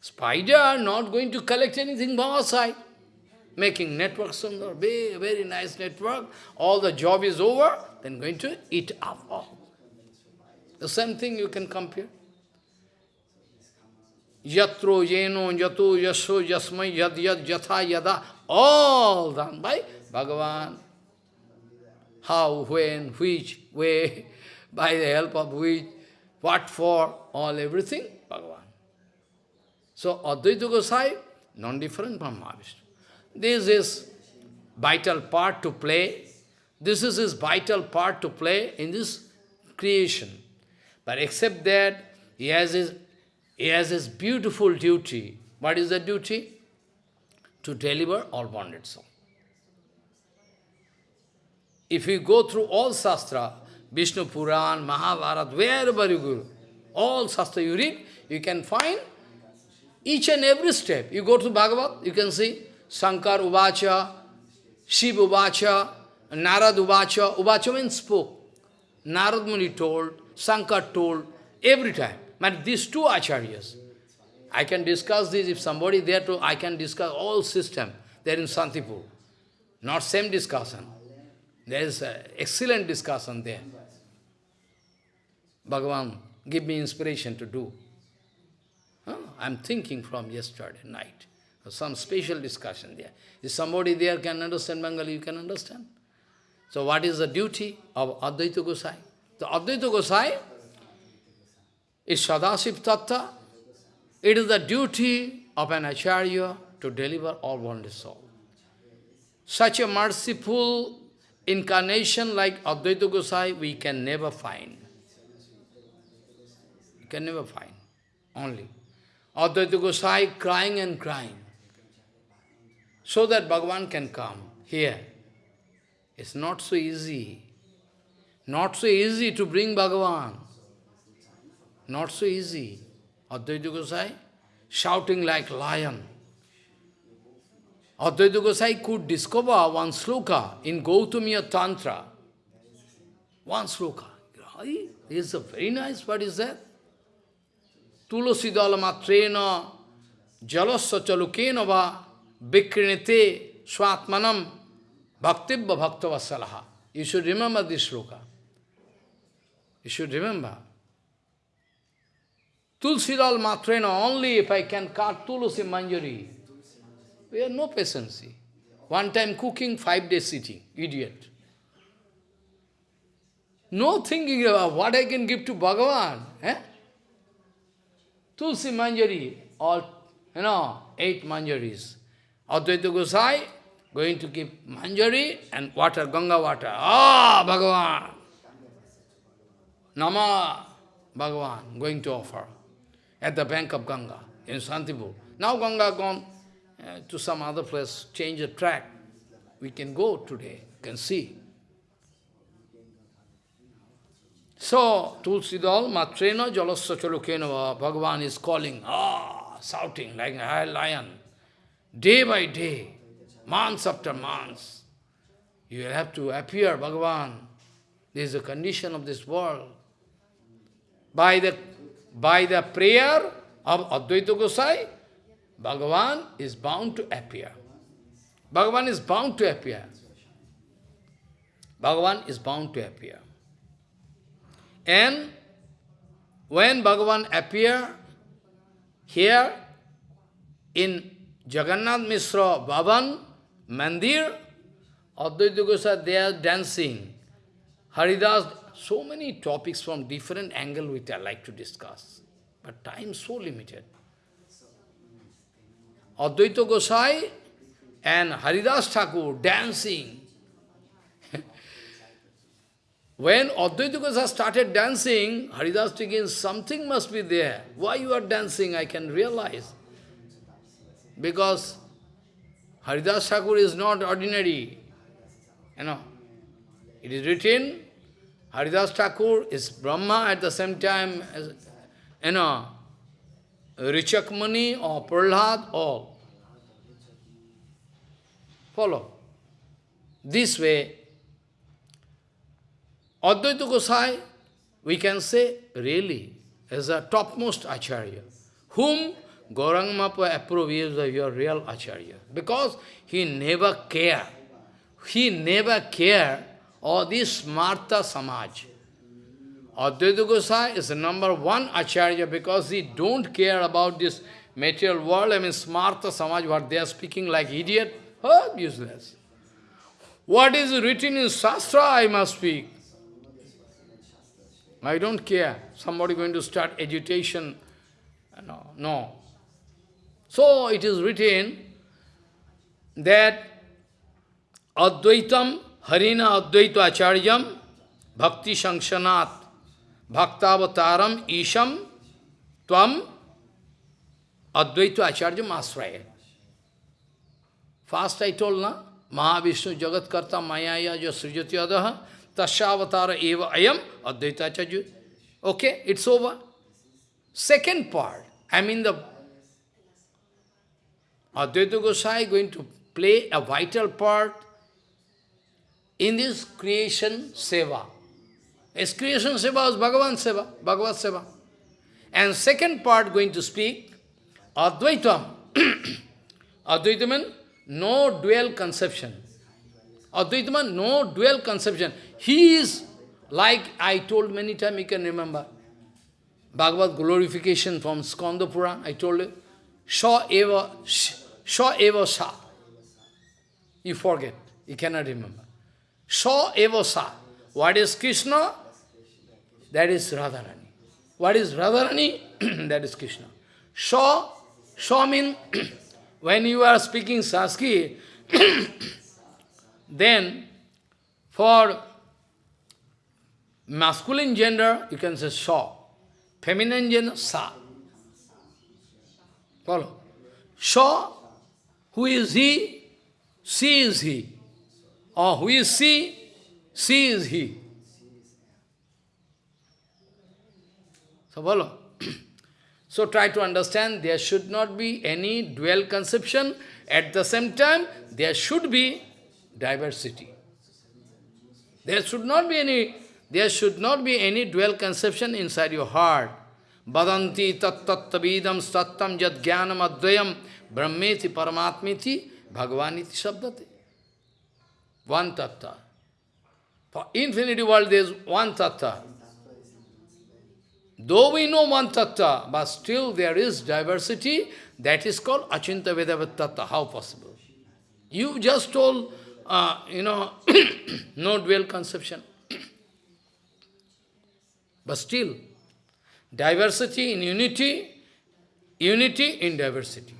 Spider not going to collect anything from outside. Making network sundar, very, very nice network. All the job is over, then going to eat up all. The same thing you can compare. Yatro, yeno, yato, yaso, yasmai, yad, yad, yatha, yada, all done by Bhagavan. How, when, which, way, by the help of which, what for, all everything, Bhagavan. So Advaita Gosai, non-different from Mahavishnu. This is vital part to play. This is his vital part to play in this creation. But except that, he has his, he has his beautiful duty. What is the duty? To deliver all bonded soul. If you go through all Shastra, Vishnu Puran, Mahabharata, wherever you go, all Shastra you read, you can find each and every step. You go to Bhagavad, you can see Shankar Uvacha, Shiv Uvacha, Narad Uvacha. Uvacha means spoke. Narad Muni told, Shankar told, every time. But these two acharyas, I can discuss this, if somebody there to, I can discuss all system there in Santipur. Not same discussion. There is excellent discussion there. Bhagavan, give me inspiration to do. Huh? I'm thinking from yesterday night. Some special discussion there. If somebody there can understand Bengali, you can understand. So what is the duty of Advaita Gosai? The Advaita Gosai is Sadasiv Tattva. It is the duty of an Acharya to deliver all wounded soul. Such a merciful incarnation like Advaita Gosai we can never find. We can never find, only. Advaita Gosai crying and crying, so that Bhagavan can come here. It's not so easy. Not so easy to bring Bhagavan. Not so easy. Advaita Gosai shouting like lion. Advaita Gosai could discover one sloka in Gautamiya Tantra. One sloka. This is a very nice, what is that? Tulasidala matrena jalasya chalukena va vikrinite swatmanam bhaktibha bhaktavasalaha. You should remember this sloka. You should remember. Tulsidal matrena, only if I can cut Tulsi Manjari, we have no patience. One time cooking, five days sitting. Idiot. No thinking about what I can give to Bhagavan. Eh? Tulsi Manjari, all, you know, eight Manjaris. Advaita Gosai going to give Manjari and water, Ganga water. Ah, Bhagavan! Nama Bhagavan going to offer at the bank of Ganga in Santipur. Now Ganga gone uh, to some other place, change the track. We can go today, can see. So, Tulsidal, Matrena, Jalasya Chalukena, Bhagavan is calling, ah, shouting like a lion. Day by day, months after months, you will have to appear, Bhagavan. This is the condition of this world. By the, by the prayer of Advaita Gosai, Bhagavan is bound to appear. Bhagavan is bound to appear. Bhagavan is bound to appear. And when Bhagavan appear here in Jagannath Mishra Bhavan, Mandir, Advaita Gosai, they are dancing. Haridas, so many topics from different angle which I like to discuss. But time so limited. Advaita Gosai and Haridas Thakur dancing. when Advaita Gosai started dancing, Haridas Thakur, something must be there. Why you are dancing, I can realize. Because Haridas Thakur is not ordinary. You know, it is written, Haridas Thakur is Brahma at the same time as, you know, Richakmani or Prahlad, all. Follow. This way, Advaita Gosai, we can say, really, is a topmost Acharya, whom Gauranga Mahaprabhu approves as your real Acharya, because he never care. He never care all this Smarta Samaj. Advaita Gosai is the number one Acharya because he don't care about this material world, I mean Smarta Samaj, what they are speaking like idiot, oh, useless. What is written in Shastra, I must speak. I don't care. Somebody going to start agitation. No, no. So it is written that Advaitam Harina Advaita Acharyam Bhakti Sankshanat Bhaktavataram Isham Tvam Advaita Acharya Asraya. First I told, na? Mahavishnu Jagat Karta Mayaya Jo Srijati Adaha Tashavatara Eva Ayam Advaita Acharya. Okay, it's over. Second part, I mean the Advaita Gosai going to play a vital part in this creation seva. His creation seva is Bhagavan seva, Bhagavad seva. And second part going to speak Advaitam. Advaitam no dual conception. Advaita no dual conception. He is, like I told many times, you can remember, Bhagavad glorification from Skanda Puran, I told you, Sha eva, Sha eva sa. You forget, you cannot remember. Sha eva sa. What is Krishna? That is Radharani. What is Radharani? that is Krishna. Sha, Sha means when you are speaking Sanskrit, then for masculine gender, you can say Sha. Feminine gender, Sa. Follow. Sha, who is he? She is he. Or who is she? She is he. So follow. So try to understand there should not be any dual conception. At the same time, there should be diversity. There should not be any, there should not be any dual conception inside your heart. बदंति तत्तत्वीदम सत्तम जद ज्ञानम अद्वयम ब्रह्मे थि परमात्मी थी भगवान इति शब्द थे one तत्व for infinity world is one तत्व दो वी नो वन तत्व but still there is diversity that is called अचिंत वेदवत तत्व how possible you just told you no no dell conception but still diversity in unity, unity in diversity.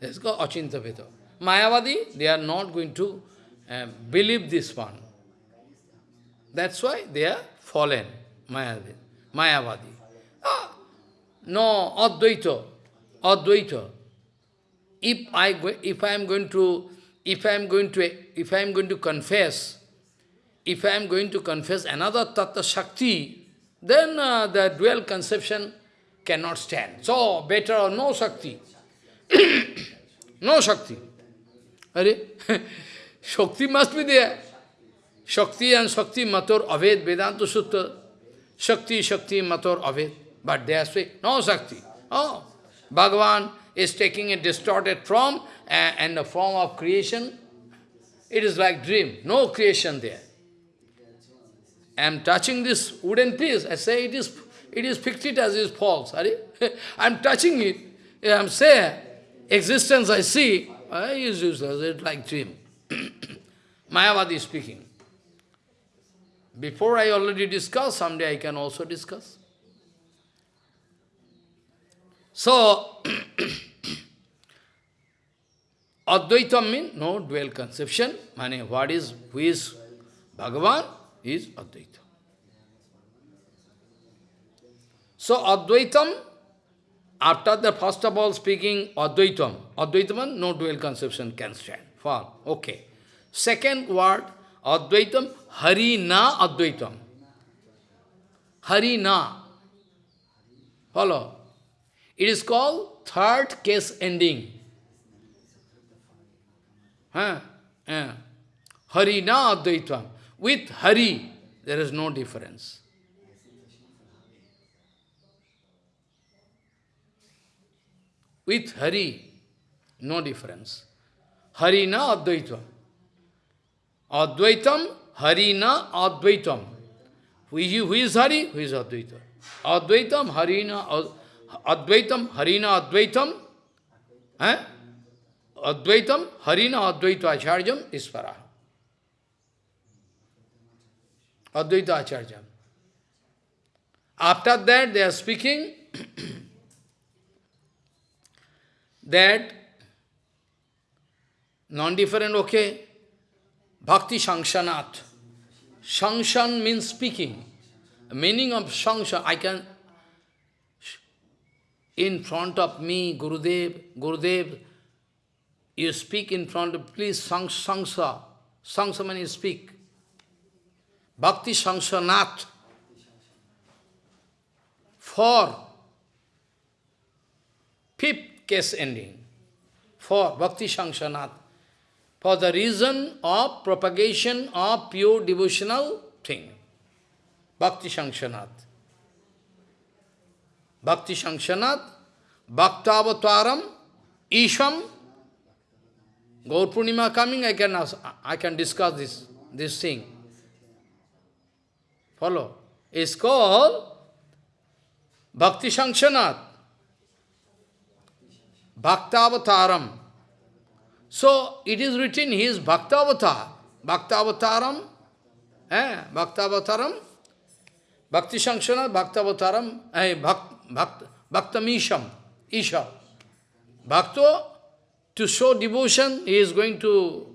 That's called achinta veda. Mayavadi, they are not going to uh, believe this one. That's why they are fallen, Mayavadi. Mayavadi. Ah, no, Advaita, Advaita. If I if I am going to if I am going to if I am going to confess, if I am going to confess another Tattva Shakti, then uh, the dual conception cannot stand. So better or no Shakti. no Shakti. Are? Shakti must be there. Shakti and Shakti Mator Aved Vedanta Sutta. Shakti, Shakti, Mator, Aved. But they are saying, no Shakti. Oh, Bhagavan is taking a distorted form and, and the form of creation. It is like dream, no creation there. I am touching this wooden piece. I say it is it is fictitious, it is false. I am touching it. I am saying existence I see. I use it like dream. Mayavadi speaking. Before I already discussed, someday I can also discuss. So, Advaita means no dual conception. Meaning, what is, who is Bhagavan is Advaita. So, Advaitam, after the first of all speaking Advaitam, Advaitam, no dual conception can stand. Fine, okay. Second word, Advaitam, Harina Advaitam. Harina. Follow. It is called third case ending. Huh? Yeah. Hari na Advaitam. With Hari, there is no difference. With Hari, no difference. Hari na Advaitam. Advaitam, Hari na Advaitam. Who is, Hari? Who is Advaitam? Advaitam, Harina, Advaitam, Harina, Advaitam. Eh? Advaitam, Harina, Advaita Acharyam, Ispara. Advaita Acharya. After that, they are speaking that non-different, okay, Bhakti Shangshanat. Shangshan means speaking. The meaning of Shangshan, I can, in front of me, Gurudev, Gurudev, you speak in front of, please, Sangsa. Sangsa means speak. Bhakti Shangshanat. For fifth case ending, for Bhakti Shangshanat, for the reason of propagation of pure devotional thing. Bhakti Shangshanat. Bhakti Shangshanat, Bhaktavataram, Isham, Gaur Purnima coming, I can, I can discuss this, this thing. Follow? It's called Bhakti Shangshanat. Bhaktavataram. So, it is written, he is Bhaktavatar. Bhaktavataram, eh? Bhaktavataram, Bhakti Shangshanat, Bhaktavataram, eh? Bhakt, Bhakt, Bhaktamisham, Isha. Bhakto, to show devotion, he is going to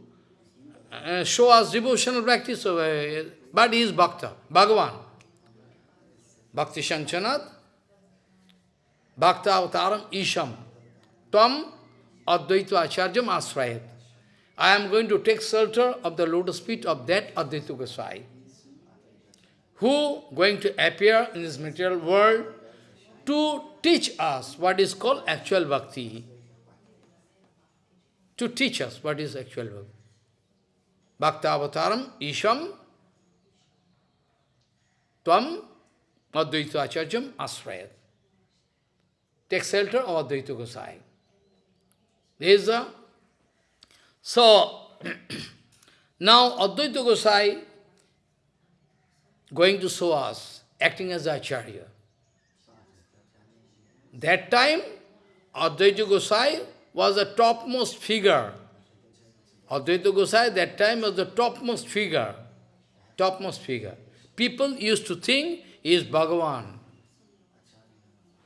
uh, show us devotional practice, uh, but he is Bhakta, Bhagavan. Bhakti Shanchanat, Bhakta Avataram Isham, Tam Advaita Acharyam Asrayat. I am going to take shelter of the lotus feet of that Advaita Gosai, who going to appear in this material world to teach us what is called actual bhakti, to teach us what is actual bhakti. Bhakta Avataram Isham Tvam Advaita Acharyam Asrayat. Take shelter of Advaita Gosai. This is a... So, now Advaita Gosai going to show us, acting as Acharya. That time, Advaita Gosai was the topmost figure. Advaita Gosai that time was the topmost figure. Topmost figure. People used to think he is Bhagavan.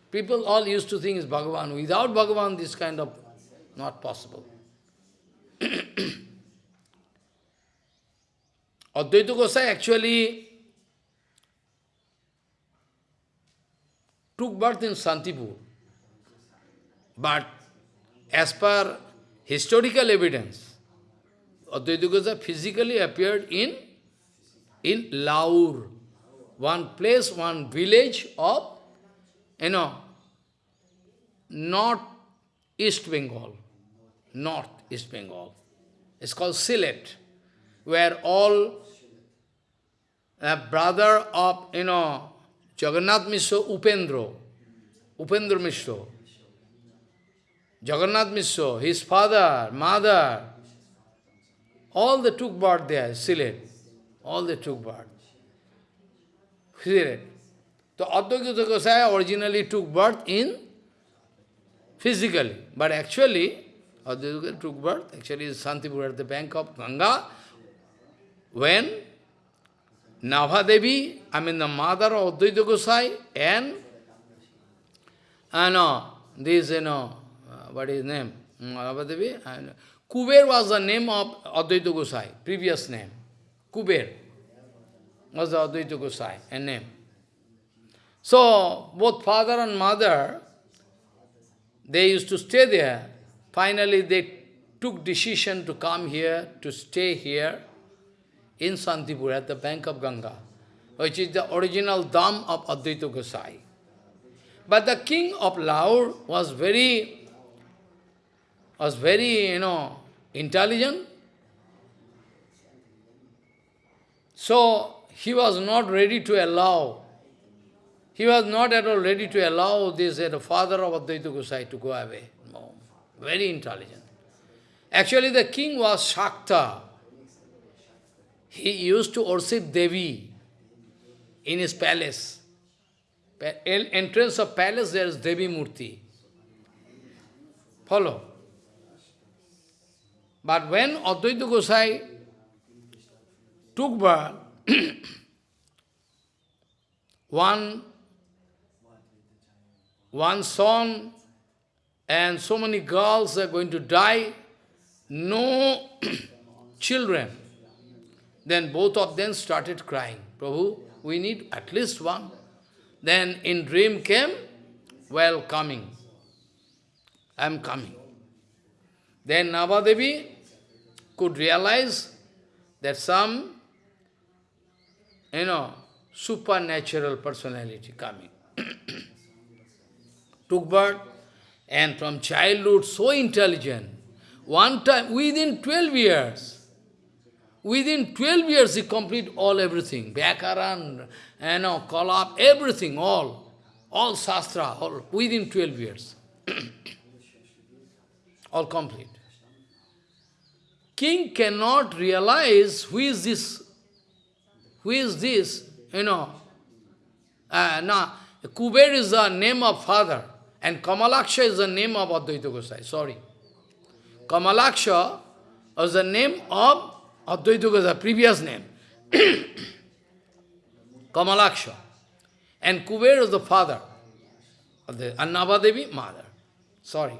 People all used to think is Bhagavan. Without Bhagavan, this kind of not possible. Advaita Gosai actually took birth in Santipur. But as per historical evidence, Advaita Gosai physically appeared in, in Laur, one place, one village of, you know, North East Bengal. North East Bengal. It's called Sylhet, where all a brother of, you know, Jagannath Mishra, Upendra, Upendra Mishra, Jagannath Mishra, his father, mother, all they took birth there, Sylhet. All they took birth. So Advaita Gosai originally took birth in physically, but actually Advaita took birth, actually in Santipur at the bank of Ganga, when Navadevi, I mean the mother of Advaita Gosai, and, and uh, this, you know, uh, what is name? Navadevi, Kuber was the name of Advaita Gosai, previous name. Kuber was the Advaita Gosai, a name. So, both father and mother, they used to stay there. Finally, they took decision to come here, to stay here in Santipur at the bank of Ganga, which is the original dham of Advaita Gosai. But the king of Laur was very, was very, you know, intelligent. So, he was not ready to allow, he was not at all ready to allow this, uh, the father of Advaita Gosai to go away. No. Very intelligent. Actually, the king was Shakta. He used to worship Devi in his palace. Entrance of palace, there is Devi Murti. Follow. But when Advaita Gosai took birth, one, one son and so many girls are going to die, no children. Then both of them started crying, Prabhu, we need at least one. Then in dream came, well, coming. I am coming. Then Navadevi could realize that some, you know, supernatural personality coming. Took birth, and from childhood so intelligent. One time, within 12 years, within 12 years he complete all everything, Vyakaran, you know, Kalap, everything, all, all Shastra, all, within 12 years. all complete. King cannot realize who is this, who is this, you know. Uh, now, Kuber is the name of father, and Kamalaksha is the name of Advaita Gosai, sorry. Kamalaksha was the name of Advaita Gosai, previous name. Kamalaksha. And Kuber is the father of the Annavadevi, mother. Sorry.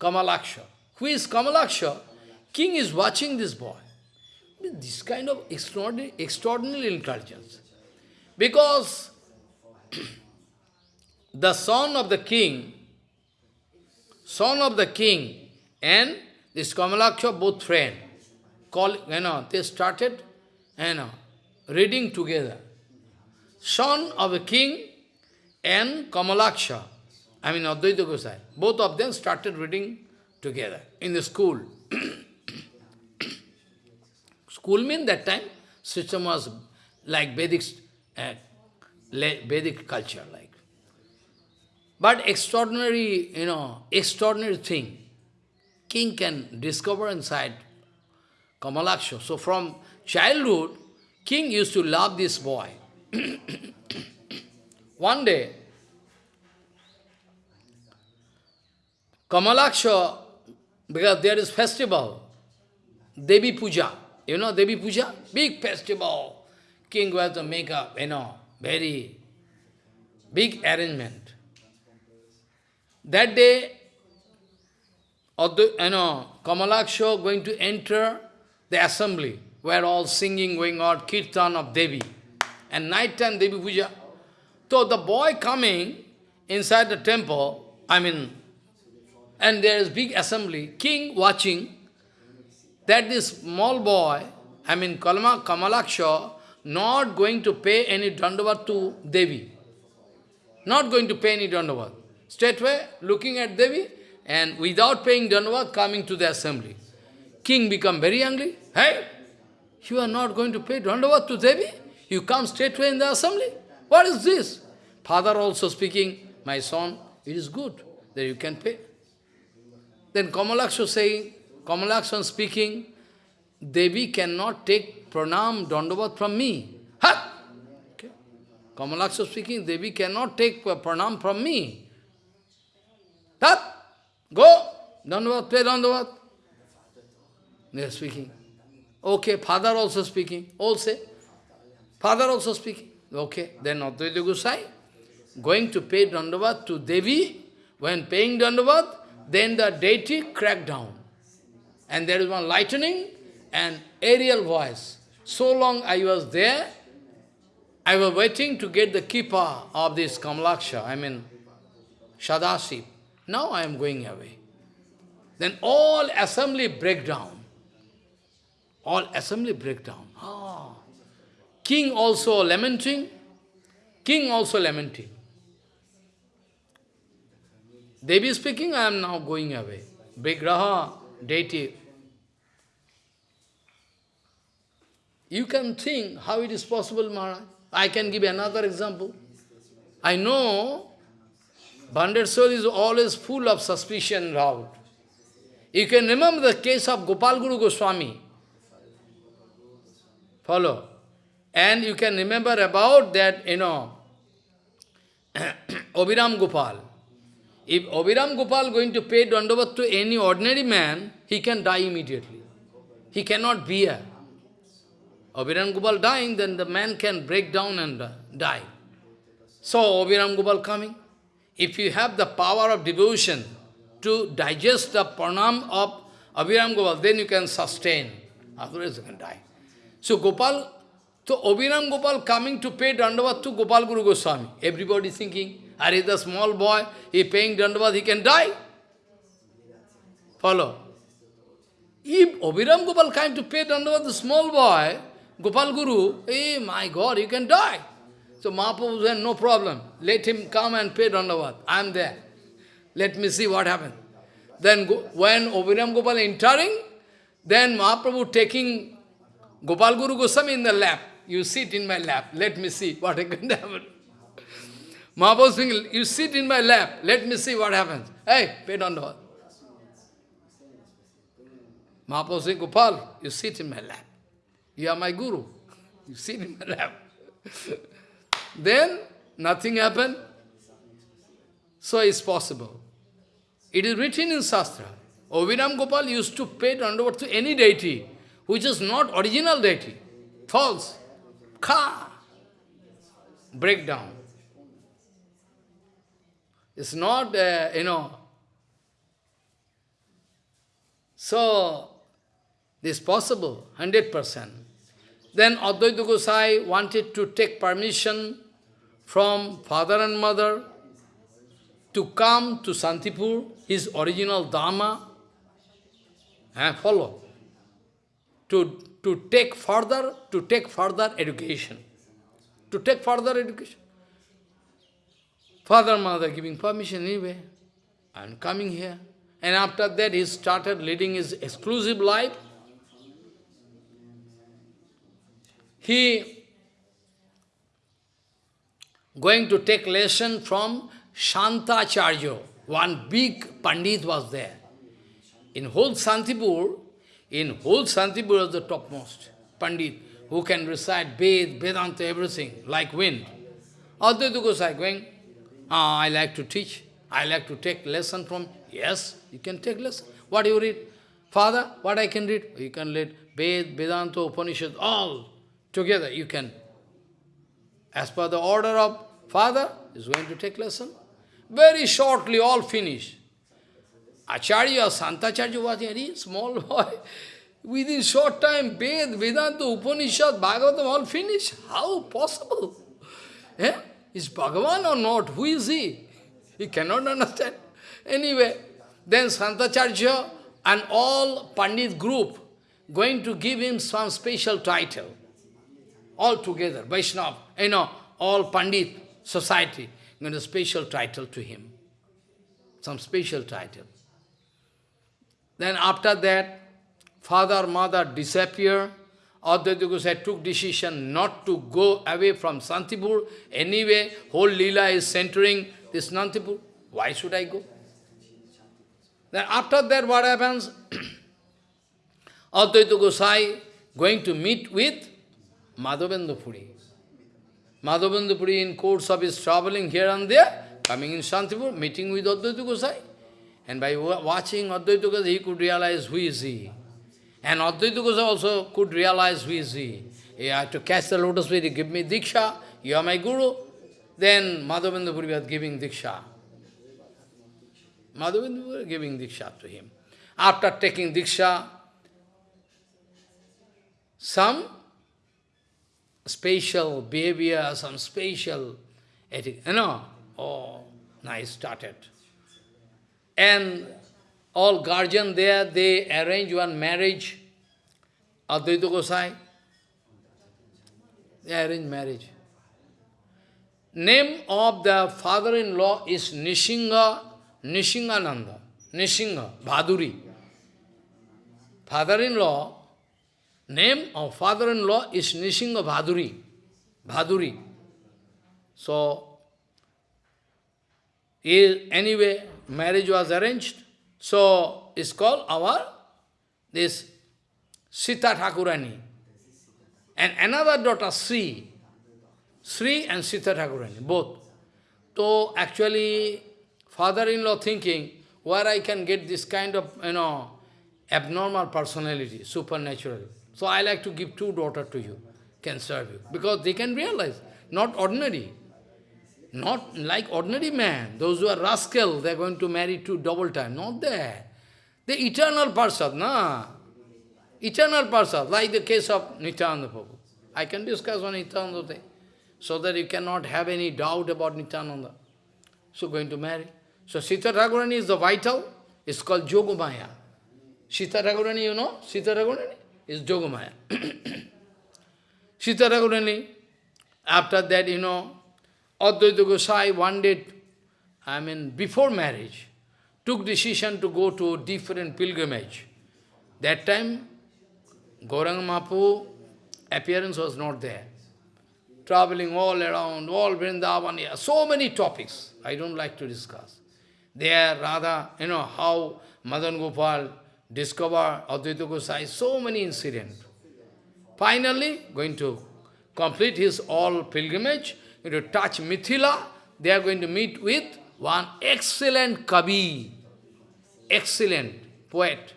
Kamalaksha. Who is Kamalaksha? King is watching this boy. This kind of extraordinary, extraordinary intelligence. Because the son of the king, son of the king and this Kamalaksha both friend, call, you know, they started, you know, reading together. Son of the king and Kamalaksha, I mean Advaita Gosai, both of them started reading together in the school. school means that time, system was like Vedic, uh, Vedic culture, like. But extraordinary, you know, extraordinary thing, king can discover inside Kamalaksha. So from childhood, king used to love this boy. One day, Kamalaksha, because there is festival, Devi Puja. You know Devi Puja? Big festival. King was to make a, you know, very big arrangement. That day, you know, Kamalaksha going to enter the assembly, where all singing going on, kirtan of Devi. And night time Devi Puja. So the boy coming inside the temple, I mean, and there is big assembly, king watching, that this small boy, I mean Kalama, Kamalaksha, not going to pay any dandavat to Devi. Not going to pay any dandavat. Straightway, looking at Devi, and without paying dandavat, coming to the assembly. King become very angry. Hey, you are not going to pay dandavat to Devi? You come straightway in the assembly? What is this? Father also speaking, my son, it is good that you can pay. Then Kamalaksha saying, Kamalakshan speaking, Devi cannot take pranam, dandavat from me. Ha! Okay. Speaking, Devi cannot take pranam from me. Ha! Go! Dandavat, pay dandavat. They are speaking. Okay, father also speaking. All say. Father also speaking. Okay, then Advaita Gosai going to pay dandavat to Devi. When paying dandavat, then the deity cracked down. And there is one lightning and aerial voice. So long I was there, I was waiting to get the keeper of this Kamalaksha, I mean Sadashiv. Now I am going away. Then all assembly break down. All assembly break down. Ah. King also lamenting. King also lamenting. Devi speaking, I am now going away. Vigraha, deity. You can think how it is possible, Maharaj. I can give another example. I know Banded soul is always full of suspicion doubt. You can remember the case of Gopal Guru Goswami. Follow. And you can remember about that, you know, Abhiram Gopal. If Abhiram Gopal going to pay Dandavat to any ordinary man, he can die immediately. He cannot bear. Abhiram Gopal dying, then the man can break down and uh, die. So Abhiram Gopal coming. If you have the power of devotion to digest the pranam of Abhiram Gopal, then you can sustain. Otherwise you can die. So Gopal, so Abhiram Gopal coming to pay Dandavat to Gopal Guru Goswami. Everybody thinking, are he the small boy, he paying Dandavat, he can die. Follow. If Abhiram Gopal came to pay Dandavat, the small boy, Gopal Guru, hey, my God, you can die. So Mahaprabhu said, no problem. Let him come and pay Dandavat. I am there. Let me see what happens. Then when Abhiram Gopal entering, then Mahaprabhu taking Gopal Guru Goswami in the lap. You sit in my lap. Let me see what can happen. Mahaprabhu you sit in my lap. Let me see what happens. Hey, pay Dandavat. Mahaprabhu saying, Gopal, you sit in my lap. You are my guru. You sit in my lap. Then nothing happened. So it's possible. It is written in Shastra. Abhiram Gopal used to pay Dandavat to any deity, which is not original deity. False. Ka. Breakdown. It's not, uh, you know. So, this possible, 100%. Then Advaita Gosai wanted to take permission from father and mother to come to Santipur, his original Dharma, and follow, to, to take further, to take further education, to take further education. Father mother giving permission anyway, and coming here. And after that he started leading his exclusive life. He going to take lesson from Shantacharya. One big Pandit was there. In whole Santipur, in whole Santipur was the topmost Pandit, who can recite Ved, Vedanta, everything, like wind. Advaita Gosai going, ah, I like to teach, I like to take lesson from, yes, you can take lesson. What you read? Father, what I can read? You can read Ved, Vedanta, Upanishad, all together you can as per the order of father, is going to take lesson. Very shortly, all finish. Acharya, Santacharya was a small boy. Within short time, Ved, Vedanta, Upanishad, Bhagavatam, all finish. How possible? Eh? Is Bhagavan or not? Who is he? He cannot understand. Anyway, then Santacharya and all Pandit group going to give him some special title all together, Vaishnava, you know, all Pandit society, going a special title to him, some special title. Then after that, father, mother disappear. Advaita Gosai took decision not to go away from Santipur. Anyway, whole Leela is centering this Santipur. Why should I go? Then after that, what happens? Advaita Gosai going to meet with Madhavendra Puri. Madhavendra Puri in course of his traveling here and there, coming in Shantipur, meeting with Advaita Gosai. And by watching Advaita Gosai, he could realize who is he. And Advaita Gosai also could realize who is he. He had to catch the lotus feet, give me Diksha, you are my Guru. Then Madhavendra Puri was giving Diksha. Madhavendra Puri giving Diksha to him. After taking Diksha, some spatial behavior, some ethic, you know, oh, nice, started. And all guardian there, they arrange one marriage, Advaita Gosai, they arrange marriage. Name of the father-in-law is Nishinga, Nishingananda, Nishinga, Bhaduri. Father-in-law name of father-in-law is Nishinga Bhaduri. Bhaduri. So, is anyway, marriage was arranged. So, it's called our, this Sita Thakurani. And another daughter, Sri. Sri and Sita Thakurani, both. So, actually, father-in-law thinking, where I can get this kind of, you know, abnormal personality, supernatural. So I like to give two daughters to you, can serve you. Because they can realize, not ordinary. Not like ordinary man. Those who are rascal, they are going to marry two double time. Not there. The eternal person, na? Eternal person, like the case of Nityananda Prabhu. I can discuss on Nityananda so that you cannot have any doubt about Nityananda. So going to marry. So Sita Thakurani is the vital, it's called Yogamaya. Sita Thakurani, you know? Sita Thakurani is Yogamaya. Sita Thakurani, after that, you know, Advaita Gosai one day, I mean, before marriage, took decision to go to different pilgrimage. That time, Gauranga Mahaprabhu appearance was not there. Traveling all around, all Vrindavan, so many topics I don't like to discuss. There, rather, you know, how Madan Gopal discovered Advaita Gosai, so many incidents. Finally, going to complete his all pilgrimage, to touch Mithila, they are going to meet with one excellent Kavi, excellent poet.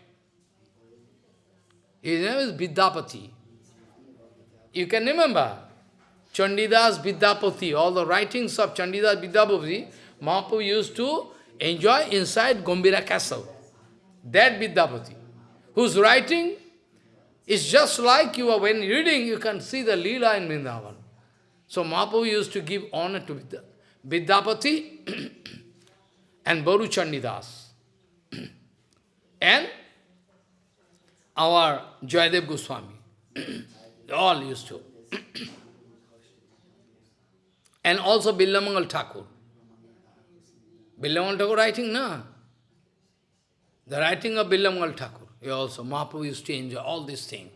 His name is Vidyapati. You can remember, Chandidas Vidyapati, all the writings of Chandidas Vidyapati, Mahaprabhu used to enjoy inside Gambhira castle. That Vidyapati, whose writing is just like you are, when reading, you can see the Leela in Vrindavan. So Mahaprabhu used to give honor to Vidyapati and Baru Chandidas. and our Jayadev Goswami. all used to. and also Billamangal Thakur. Billamangal Thakur writing, na? The writing of Billamangal Thakur. He also, Mahaprabhu used to enjoy all these things.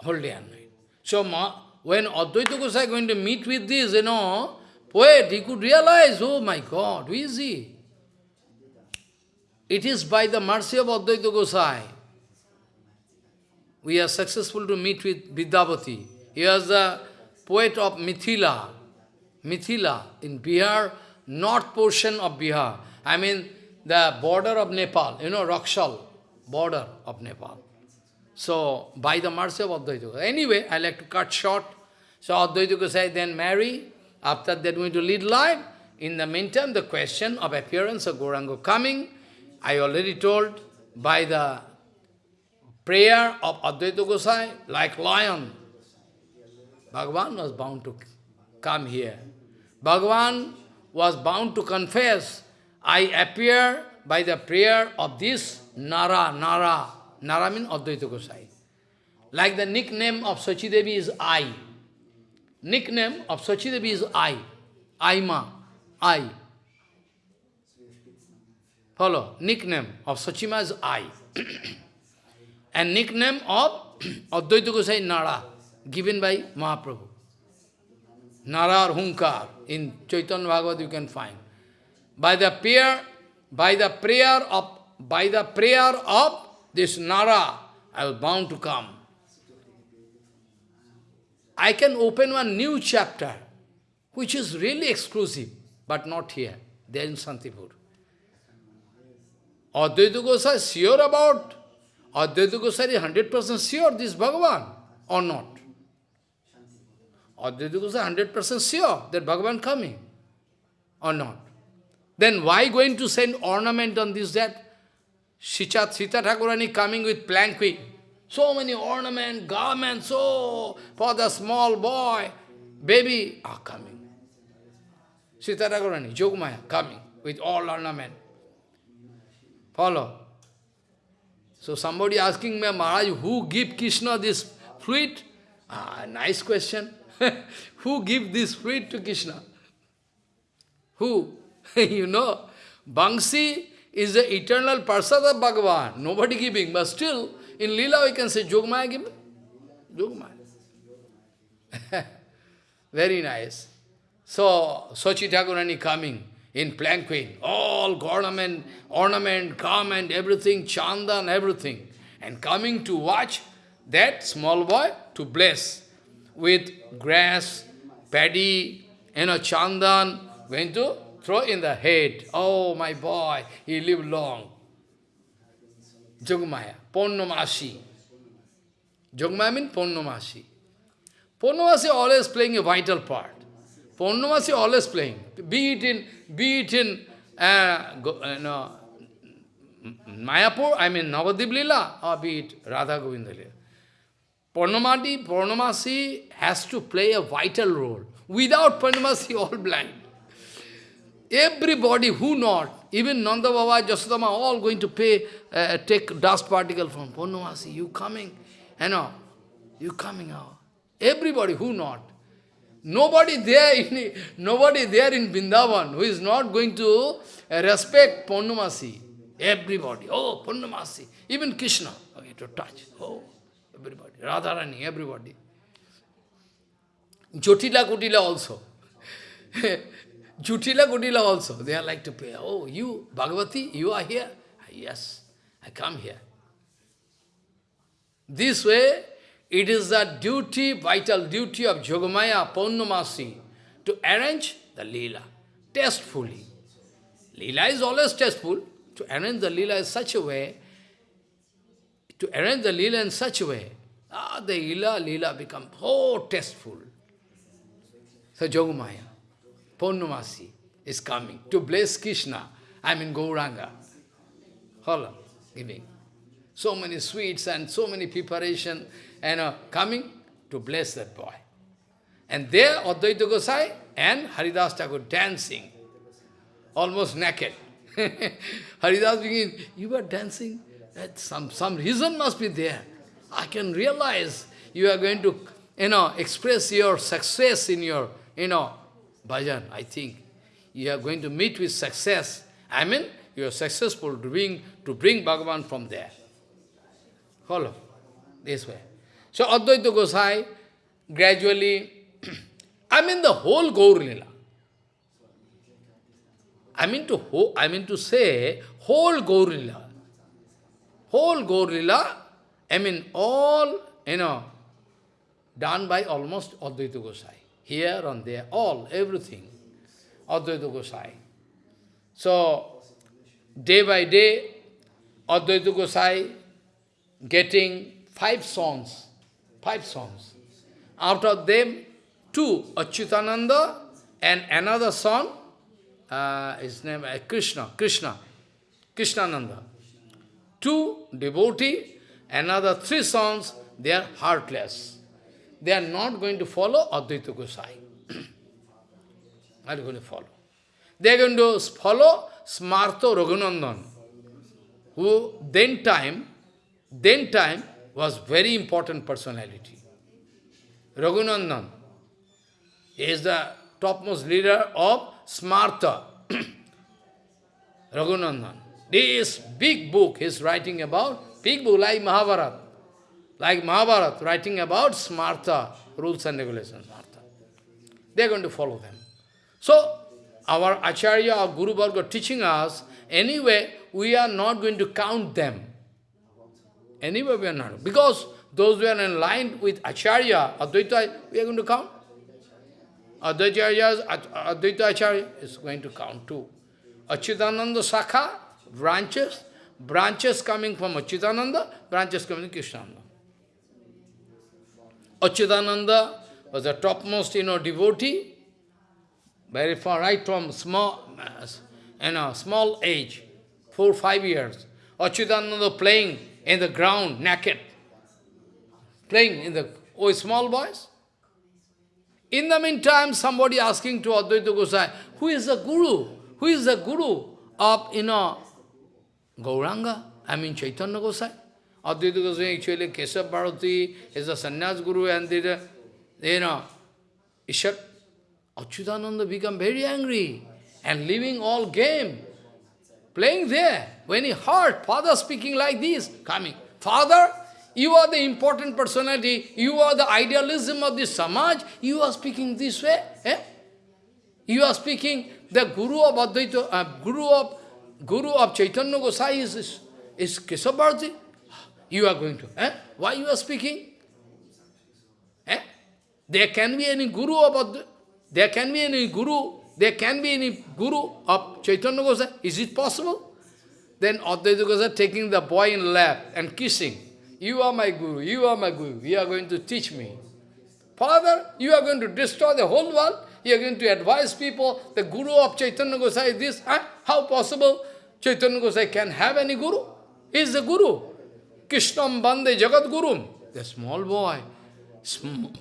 Whole day and night. So, Ma, when Advaita Gosai going to meet with this, you know, poet, he could realize, oh my God, who is he? It is by the mercy of Advaita Gosai. We are successful to meet with Vidyapati. He was the poet of Mithila. Mithila in Bihar, north portion of Bihar. I mean, the border of Nepal, you know, Raxaul, border of Nepal. So, by the mercy of Advaita Anyway, I like to cut short. So, Advaita Gosai then marry. After that, going to lead life. In the meantime, the question of appearance of Gauranga coming, I already told, by the prayer of Advaita Gosai, like lion, Bhagavan was bound to come here. Bhagavan was bound to confess, I appear by the prayer of this Nara, Nara. Nara means Advaita Gosai. Like the nickname of Sachidevi is I. Nickname of Sachidevi is I. Aima. I. Follow. Nickname of Sachima is I. and nickname of Advaita Gosai Nara, given by Mahaprabhu. Nara or Hunkar, in Chaitanya Bhagavad you can find. By the prayer, by the prayer of, by the prayer of this Nara, I was bound to come. I can open one new chapter, which is really exclusive, but not here. There in Santipur. Advaita Gosai is sure about, Advaita Gosai is 100% sure this Bhagavan, or not? Advaita Gosai 100% sure that Bhagavan coming, or not? Then why going to send ornament on this, that? Sita, Sita Thakurani coming with planquin. So many ornament, garments, so for the small boy, baby are coming. Sita Thakurani, Jogmaya, coming with all ornament. Follow. So somebody asking me, Maharaj, who give Krishna this fruit? Ah, nice question. who give this fruit to Krishna? Who? you know, Bangsi is the eternal prasad of Bhagavan. Nobody giving, but still, in Leela we can say Jogmaya giving. Yogamaya. Very nice. So, Sochi Thakurani coming in planquin, all ornament, ornament, garment, everything, chandan, everything. And coming to watch that small boy to bless with grass, paddy, you know, chandan, going to throw in the head. Oh, my boy, he lived long. Jogmaya, Ponnamasi. Jogmaya means Ponnamasi. Ponnamasi always playing a vital part. Purnamasi always playing. Be it in, be it in uh, go, uh, no, Mayapur, I mean Navadip Lila, or be it Radha Govinda Lila. Purnamati, Purnamasi has to play a vital role. Without Purnamasi, all blind. Everybody who not, even Nanda Baba, Jasodama, all going to pay, uh, take dust particle from Purnamasi. You coming, you know, you coming out. Everybody who not. Nobody there in nobody there in Vrindavan who is not going to respect Purnamasi. Everybody. Oh, Purnamasi. Even Krishna. Okay, to touch. Oh, everybody. Radharani, everybody. Jotila Kutila also. Jutila Kutila also. They are like to pay. Oh, you, Bhagavati, you are here? Yes, I come here. This way, it is the duty, vital duty of Jogamaya Purnamasi to arrange the Leela tastefully. Leela is always tasteful. To arrange the Leela in such a way, to arrange the Leela in such a way, ah, the Leela, Leela become oh tasteful. So Jogamaya, Purnamasi is coming to bless Krishna, I mean Gauranga. Hold on, giving. So many sweets and so many preparation and uh, coming to bless that boy. And there Advaita Gosai and Haridas Thakur dancing, almost naked. Haridas begin, you are dancing? That some, some reason must be there. I can realize you are going to, you know, express your success in your, you know, bhajan, I think. You are going to meet with success. I mean, you are successful to bring, to bring Bhagavan from there. Follow, this way. So Advaita Gosai gradually, I mean the whole Gaur Lila. I mean to I mean to say whole Gaur Lila. Whole Gaur Lila, I mean all, you know, done by almost Advaita Gosai. Here and there, all, everything. Advaita Gosai. So, day by day, Advaita Gosai getting five songs five songs. Out of them, two, Achyutananda and another son, uh, his name is uh, Krishna, Krishna, Krishnananda. Two devotee, another three sons, they are heartless. They are not going to follow Advaita Gosai. not going to follow. They are going to follow Smartha Raghunandan, who then time, then time, was very important personality. Raghunandan is the topmost leader of Smartha. Raghunandan. This big book he is writing about, big book like Mahabharata, like Mahabharata, writing about Smartha, rules and regulations, Smartha. They are going to follow them. So, our Acharya, our Guru Varga teaching us, anyway, we are not going to count them. Anyway, we are not. Because those who are in line with Acharya, Advaita, we are going to count. Advaita, Advaita Acharya is going to count too. Achyutananda Sakha, branches, branches coming from Achyutananda, branches coming from Krishnananda. Achyutananda was the topmost, you know, devotee, very far, right from small, you know, small age, four, five years. Achyutananda playing in the ground, naked, playing in the, oh, small boys. In the meantime, somebody asking to Advaita Gosai, who is the guru? Who is the guru of, you know, Gauranga? I mean Chaitanya Gosai. Advaita Gosai actually, Kesab Bharati is a sannyas guru and the, you know, Ishar, Achyutananda become very angry and leaving all game playing there. When he heard father speaking like this, coming, Father, You are the important personality. You are the idealism of the Samaj. You are speaking this way. Eh? You are speaking the Guru of Advaita, uh, Guru of Guru of Chaitanya Gosai is, is, is. You are going to. Eh? Why you are speaking? Eh? There can be any Guru about Advaita. There can be any Guru. There can be any Guru of Chaitanya Gosai. Is it possible? Then Advaita Gosai taking the boy in lap and kissing. You are my Guru, you are my Guru, you are going to teach me. Father, you are going to destroy the whole world, you are going to advise people, the Guru of Chaitanya Gosai is this, huh? how possible Chaitanya Gosai can have any Guru? He is the Guru. Krishnam Bande Jagat Guru. The small boy, small,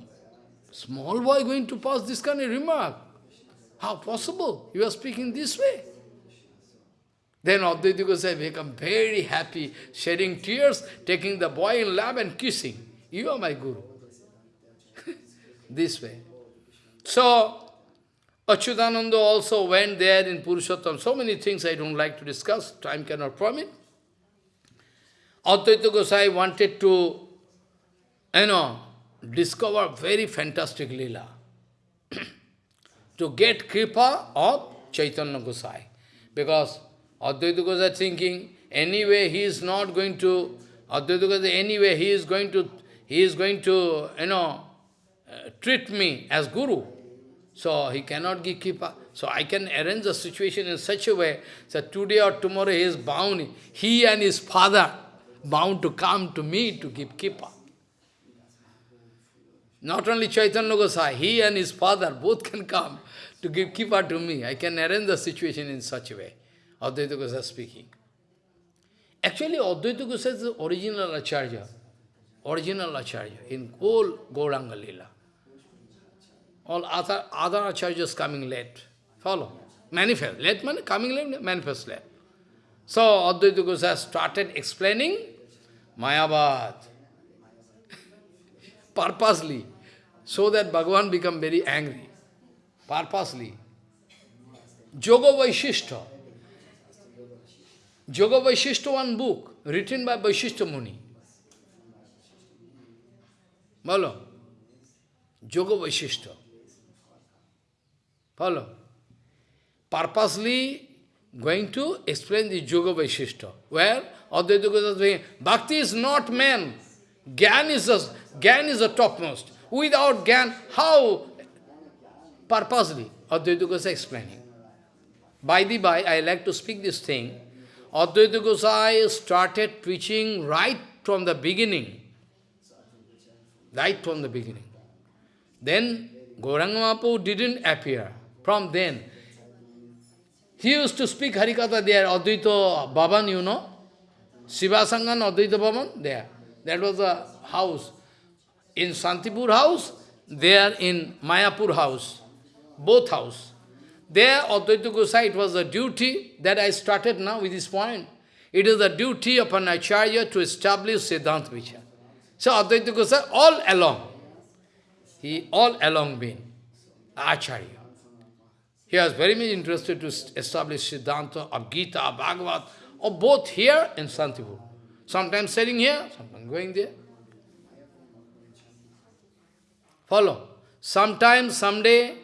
small boy going to pass this kind of remark. How possible? You are speaking this way. Then Advaita Gosai become very happy, shedding tears, taking the boy in lap and kissing. You are my Guru. this way. So, Achyutananda also went there in Purushottam. So many things I don't like to discuss, time cannot permit. Advaita Gosai wanted to, you know, discover very fantastic lila. to get kripa of Chaitanya Gosai. Because Advaita Gosai thinking, anyway he is not going to, Advaita Gosai, anyway he is going to, he is going to, you know, uh, treat me as Guru. So he cannot give Kripa. So I can arrange the situation in such a way that today or tomorrow he is bound, he and his father bound to come to me to give Kripa. Not only Chaitanya Gosai, he and his father both can come to give Kripa to me. I can arrange the situation in such a way. Advaita Gosai speaking. Actually, Advaita Gosai is the original Acharya, original Acharya in whole Gauranga Lila. All other, other Acharyas coming late. Follow. Manifest. Late money coming late, manifest late. So, Advaita Gosai started explaining Mayavad. Purposely. So that Bhagavan become very angry. Purposely. Yoga Vaishishta. Yoga Vaishishta, one book, written by Vaishishta Muni. Follow? Yoga Vaishishta. Follow? Purposely going to explain the Yoga Vaishishta, where Advaita Goswami saying, Bhakti is not man. Gyan is, the, is the topmost. Without Gyan, how? Purposely, Advaita Goswami explaining. By the by, I like to speak this thing. Advaita Gosai started preaching right from the beginning. Right from the beginning. Then Gauranga didn't appear. From then, he used to speak Harikatha there, Advaita Bhavan, you know. Shiva Sangan, Advaita Bhavan, there. That was a house. In Santipur house, there in Mayapur house. Both house. There, Advaita Gosai, it was a duty that I started now with this point. It is the duty of an Acharya to establish Siddhanta Vichar. So Advaita Gosai, all along, he all along been Acharya. He was very much interested to establish Siddhanta of Gita, Bhagavad, or both here in Santipur. Sometimes sitting here, sometimes going there. Follow. Sometimes, someday,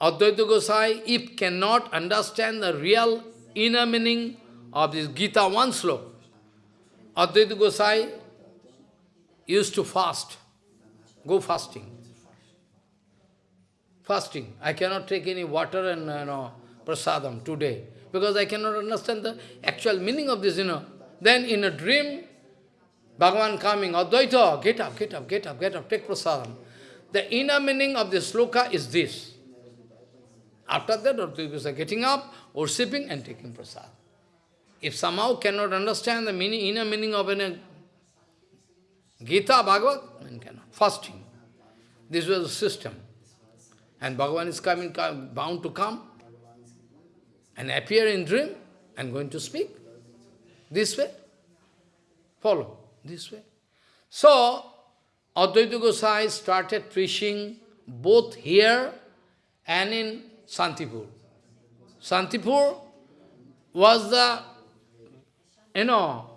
Advaita Gosai, if cannot understand the real inner meaning of this Gita one slok, Advaita Gosai used to fast, go fasting. Fasting. I cannot take any water and you know, prasadam today, because I cannot understand the actual meaning of this, you know. Then in a dream, Bhagavan coming, Advaita, get up, get up, get up, get up, take prasadam. The inner meaning of this sloka is this. After that, Advaita getting up, worshipping and taking prasad. If somehow cannot understand the meaning, inner meaning of a Gita, Bhagavad, then cannot. Fasting. This was the system. And Bhagavan is coming, bound to come and appear in dream and going to speak. This way. Follow. This way. So, Advaita Gosai started preaching both here and in Santipur. Santipur was the, you know,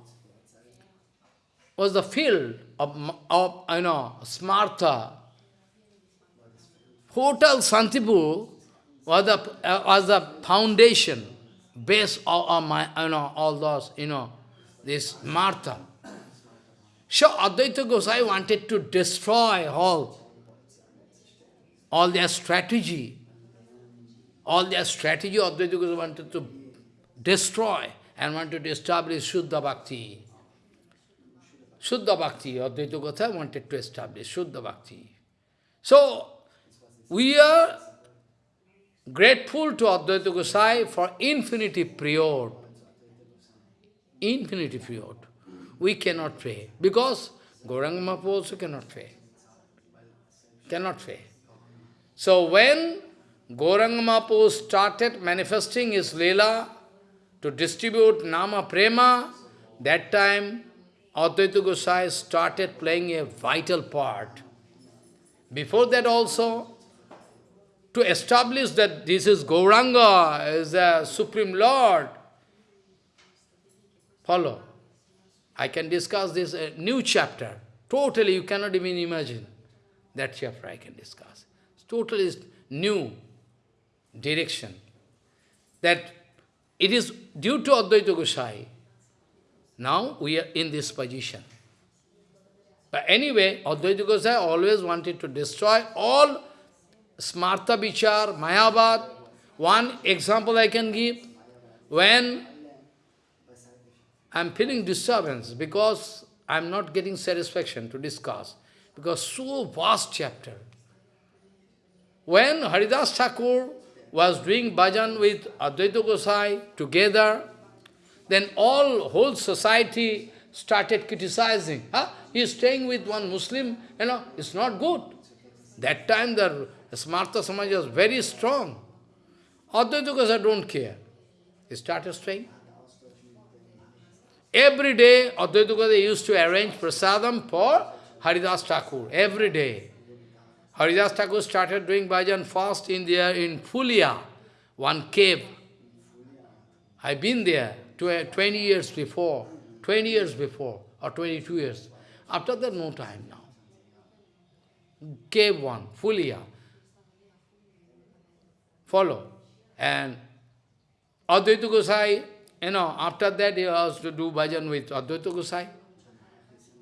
was the field of, of you know, Smartha, Hotel Santipur was the, uh, was the foundation, base of, of my, you know, all those, you know, this Martha. So Advaita Gosai wanted to destroy all, all their strategy. All their strategy Advaita Gosai wanted to destroy and wanted to establish Shuddha Bhakti. Shuddha Bhakti, Advaita Gosai wanted to establish Shuddha Bhakti. So, we are grateful to Advaita Gosai for infinity period. Infinity period. We cannot pray. Because Gauranga Mahaprabhu also cannot pray. Cannot pray. So when Gauranga Mahaprabhu started manifesting his Leela to distribute Nama Prema, that time Advaita Gosai started playing a vital part. Before that also, to establish that this is Gauranga, is the Supreme Lord. Follow. I can discuss this uh, new chapter. Totally, you cannot even imagine that chapter I can discuss. It's totally new direction. That it is due to Advaita Gosai. Now we are in this position. But anyway, Advaita Gosai always wanted to destroy all Smartha Vichar, Mayavad. One example I can give, when I am feeling disturbance because I am not getting satisfaction to discuss, because so vast chapter. When Haridas Thakur was doing bhajan with Advaita Gosai together, then all, whole society started criticizing. Huh? He is staying with one Muslim, you know, it's not good. That time the Smartha Samaj was very strong. Advaita Gosai don't care. He started staying. Every day, Advaita Gosai used to arrange prasadam for Haridas Thakur. Every day. Haridas Thakur started doing bhajan fast in there in Fulia, one cave. I've been there 20 years before, 20 years before, or 22 years. After that, no time now. Cave one, Fulia. Follow. And Advaita Gosai you know, after that he has to do bhajan with Advaita Gosai.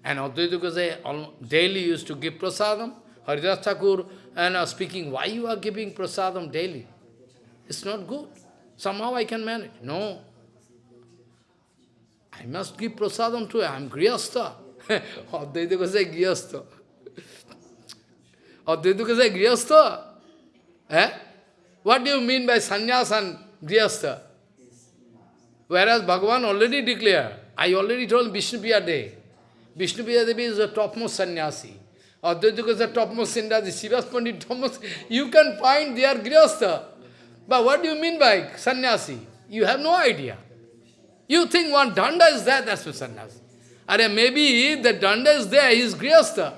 And Advaita Gosai daily used to give prasadam. Haridas Thakur and uh, speaking, why you are giving prasadam daily? It's not good. Somehow I can manage. No. I must give prasadam to him. I am Grihastha. Advaita Gosai Grihastha. Advaita Gosai Grihastha? Eh? What do you mean by sannyas and Grihastha? Whereas Bhagavan already declared, I already told Vishnupriya Day, Vishnupriya Devi is the topmost sannyasi. Advaita is the topmost sannyasi, Srivas Pandit topmost. You can find they are grihastha. But what do you mean by sannyasi? You have no idea. You think one danda is there, that's a sannyasi. Or maybe the danda is there, he is grihastha.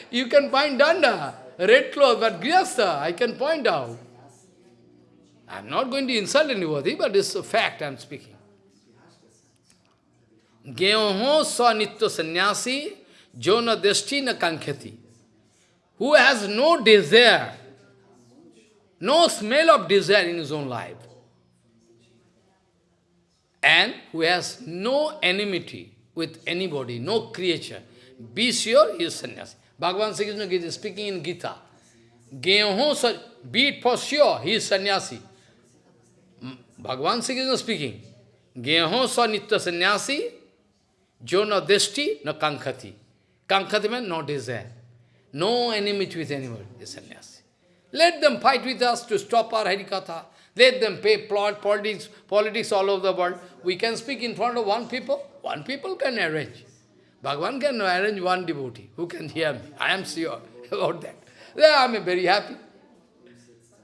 you can find danda, red cloth, but grihastha, I can point out. I am not going to insult anybody, but it's a fact I am speaking. Geoho sa nitya sannyasi jona desti na kankhati. Who has no desire, no smell of desire in his own life. And who has no enmity with anybody, no creature. Be sure he is sannyasi. Bhagavan Sri Krishna is speaking in Gita. Geoho sa, be it for sure, he is sannyasi. Bhagavan Sri Krishna speaking, Geho sa nitya sannyasi, jo no deshti, no kankhati. Kankhati means no desire. No enmity with anyone sannyasi. Let them fight with us to stop our Harikatha. Let them pay plot, politics, politics all over the world. We can speak in front of one people. One people can arrange. Bhagavan can arrange one devotee who can hear me. I am sure about that. I am very happy.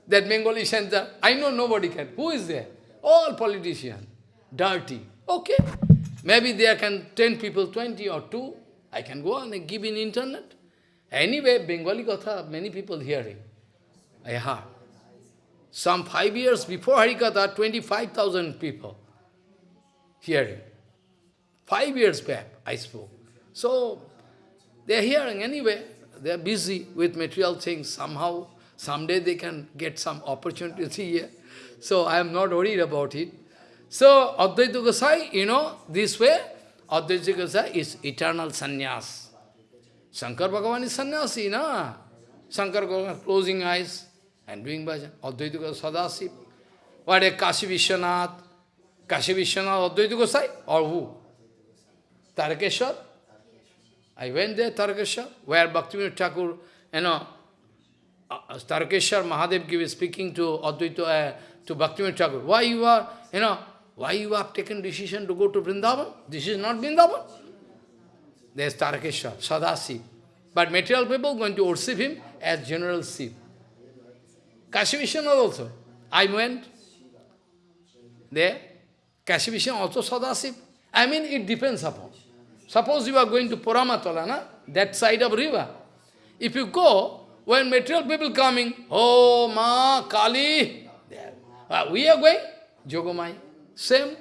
That Bengali center, I know nobody can. Who is there? All politicians, dirty. Okay, maybe there can 10 people, 20 or 2. I can go and give in internet. Anyway, Bengali Katha, many people hearing. I heard. Some five years before Harikatha, 25,000 people hearing. Five years back, I spoke. So, They are hearing anyway. They are busy with material things. Somehow, someday they can get some opportunity here. So I am not worried about it. So Advaita Gosai, you know, this way, Advaita Gosai is eternal sannyas. Shankar Bhagavan is sannyasi, na? Shankar Bhagavan closing eyes and doing bhajan. Advaita Gosai Sadashiv. What a Kashi Vishwanath? Kashi Vishwanath Advaita Gosai? Or who? Tarakeshwar? I went there, Tarakeshwar, where Bhaktivinoda Thakur, you know, uh, Tarakeshwar Mahadev is speaking to Advaita, uh, to Bhaktivinoda Thakur. Why you are, you know, why you have taken decision to go to Vrindavan? This is not Vrindavan. There is Tarakeshwar, Sadashiv. But material people going to worship him as General Shiv. Kashi also. I went there. Kashi also Sadashiv. I mean, it depends upon. Suppose you are going to Puramatala, na? that side of river. If you go, when material people coming, oh, Ma, Kali. Uh, we are going, Jogomai, same.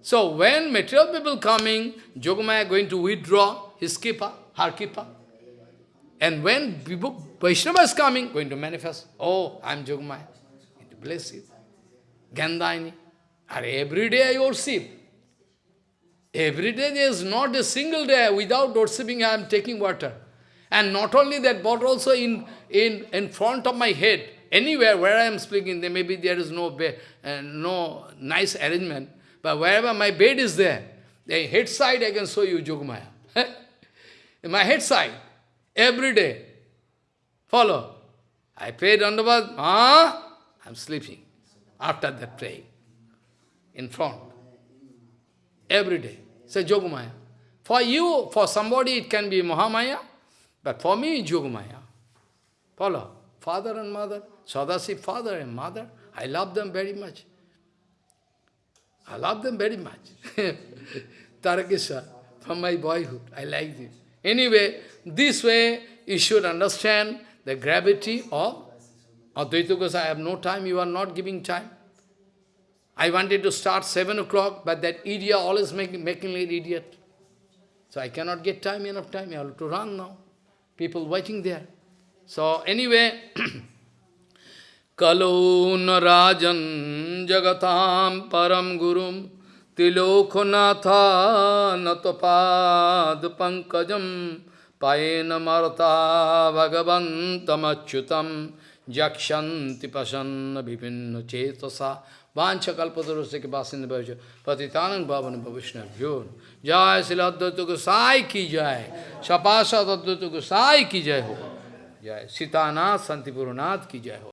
So when material people coming, Jogamaya going to withdraw his kipa, her kipa. And when Vaishnava is coming, going to manifest, oh, I am Jogamaya. Bless it. Gandhini. Every day I worship. Every day there is not a single day without worshipping I am taking water. And not only that, but also in, in, in front of my head, anywhere where I am speaking, there maybe there is no, uh, no nice arrangement, but wherever my bed is there, the head side I can show you Jogmaya. my head side, every day. Follow. I pray Dandavad, ah, I'm sleeping after that praying. In front. Every day. Say Jogmaya. For you, for somebody it can be Mahamaya, but for me Jogmaya. Follow. Father and mother, Sadashiv father and mother, I love them very much. I love them very much. Tarakeswar, from my boyhood, I like this. Anyway, this way you should understand the gravity of Advaita Gosai. I have no time, you are not giving time. I wanted to start 7 o'clock, but that idiot always making, making me idiot. So I cannot get time, enough time, I have to run now. People waiting there. So anyway, clone राजन जगताम परम गुरुम पंकज पंकजम न मरता भगवन्तमच्युतं। जक्षति प्रसन्न विभिन्न चेतसा। वाञ्छकल्पतरुस्य भविष्य। पतितान भवन भविष्णव्यो जय शिलाद्वैत गोसाई की जय। सपाशद अद्वैत की जय हो। जय। सीतानाथ संतिपुरनाथ की जय हो।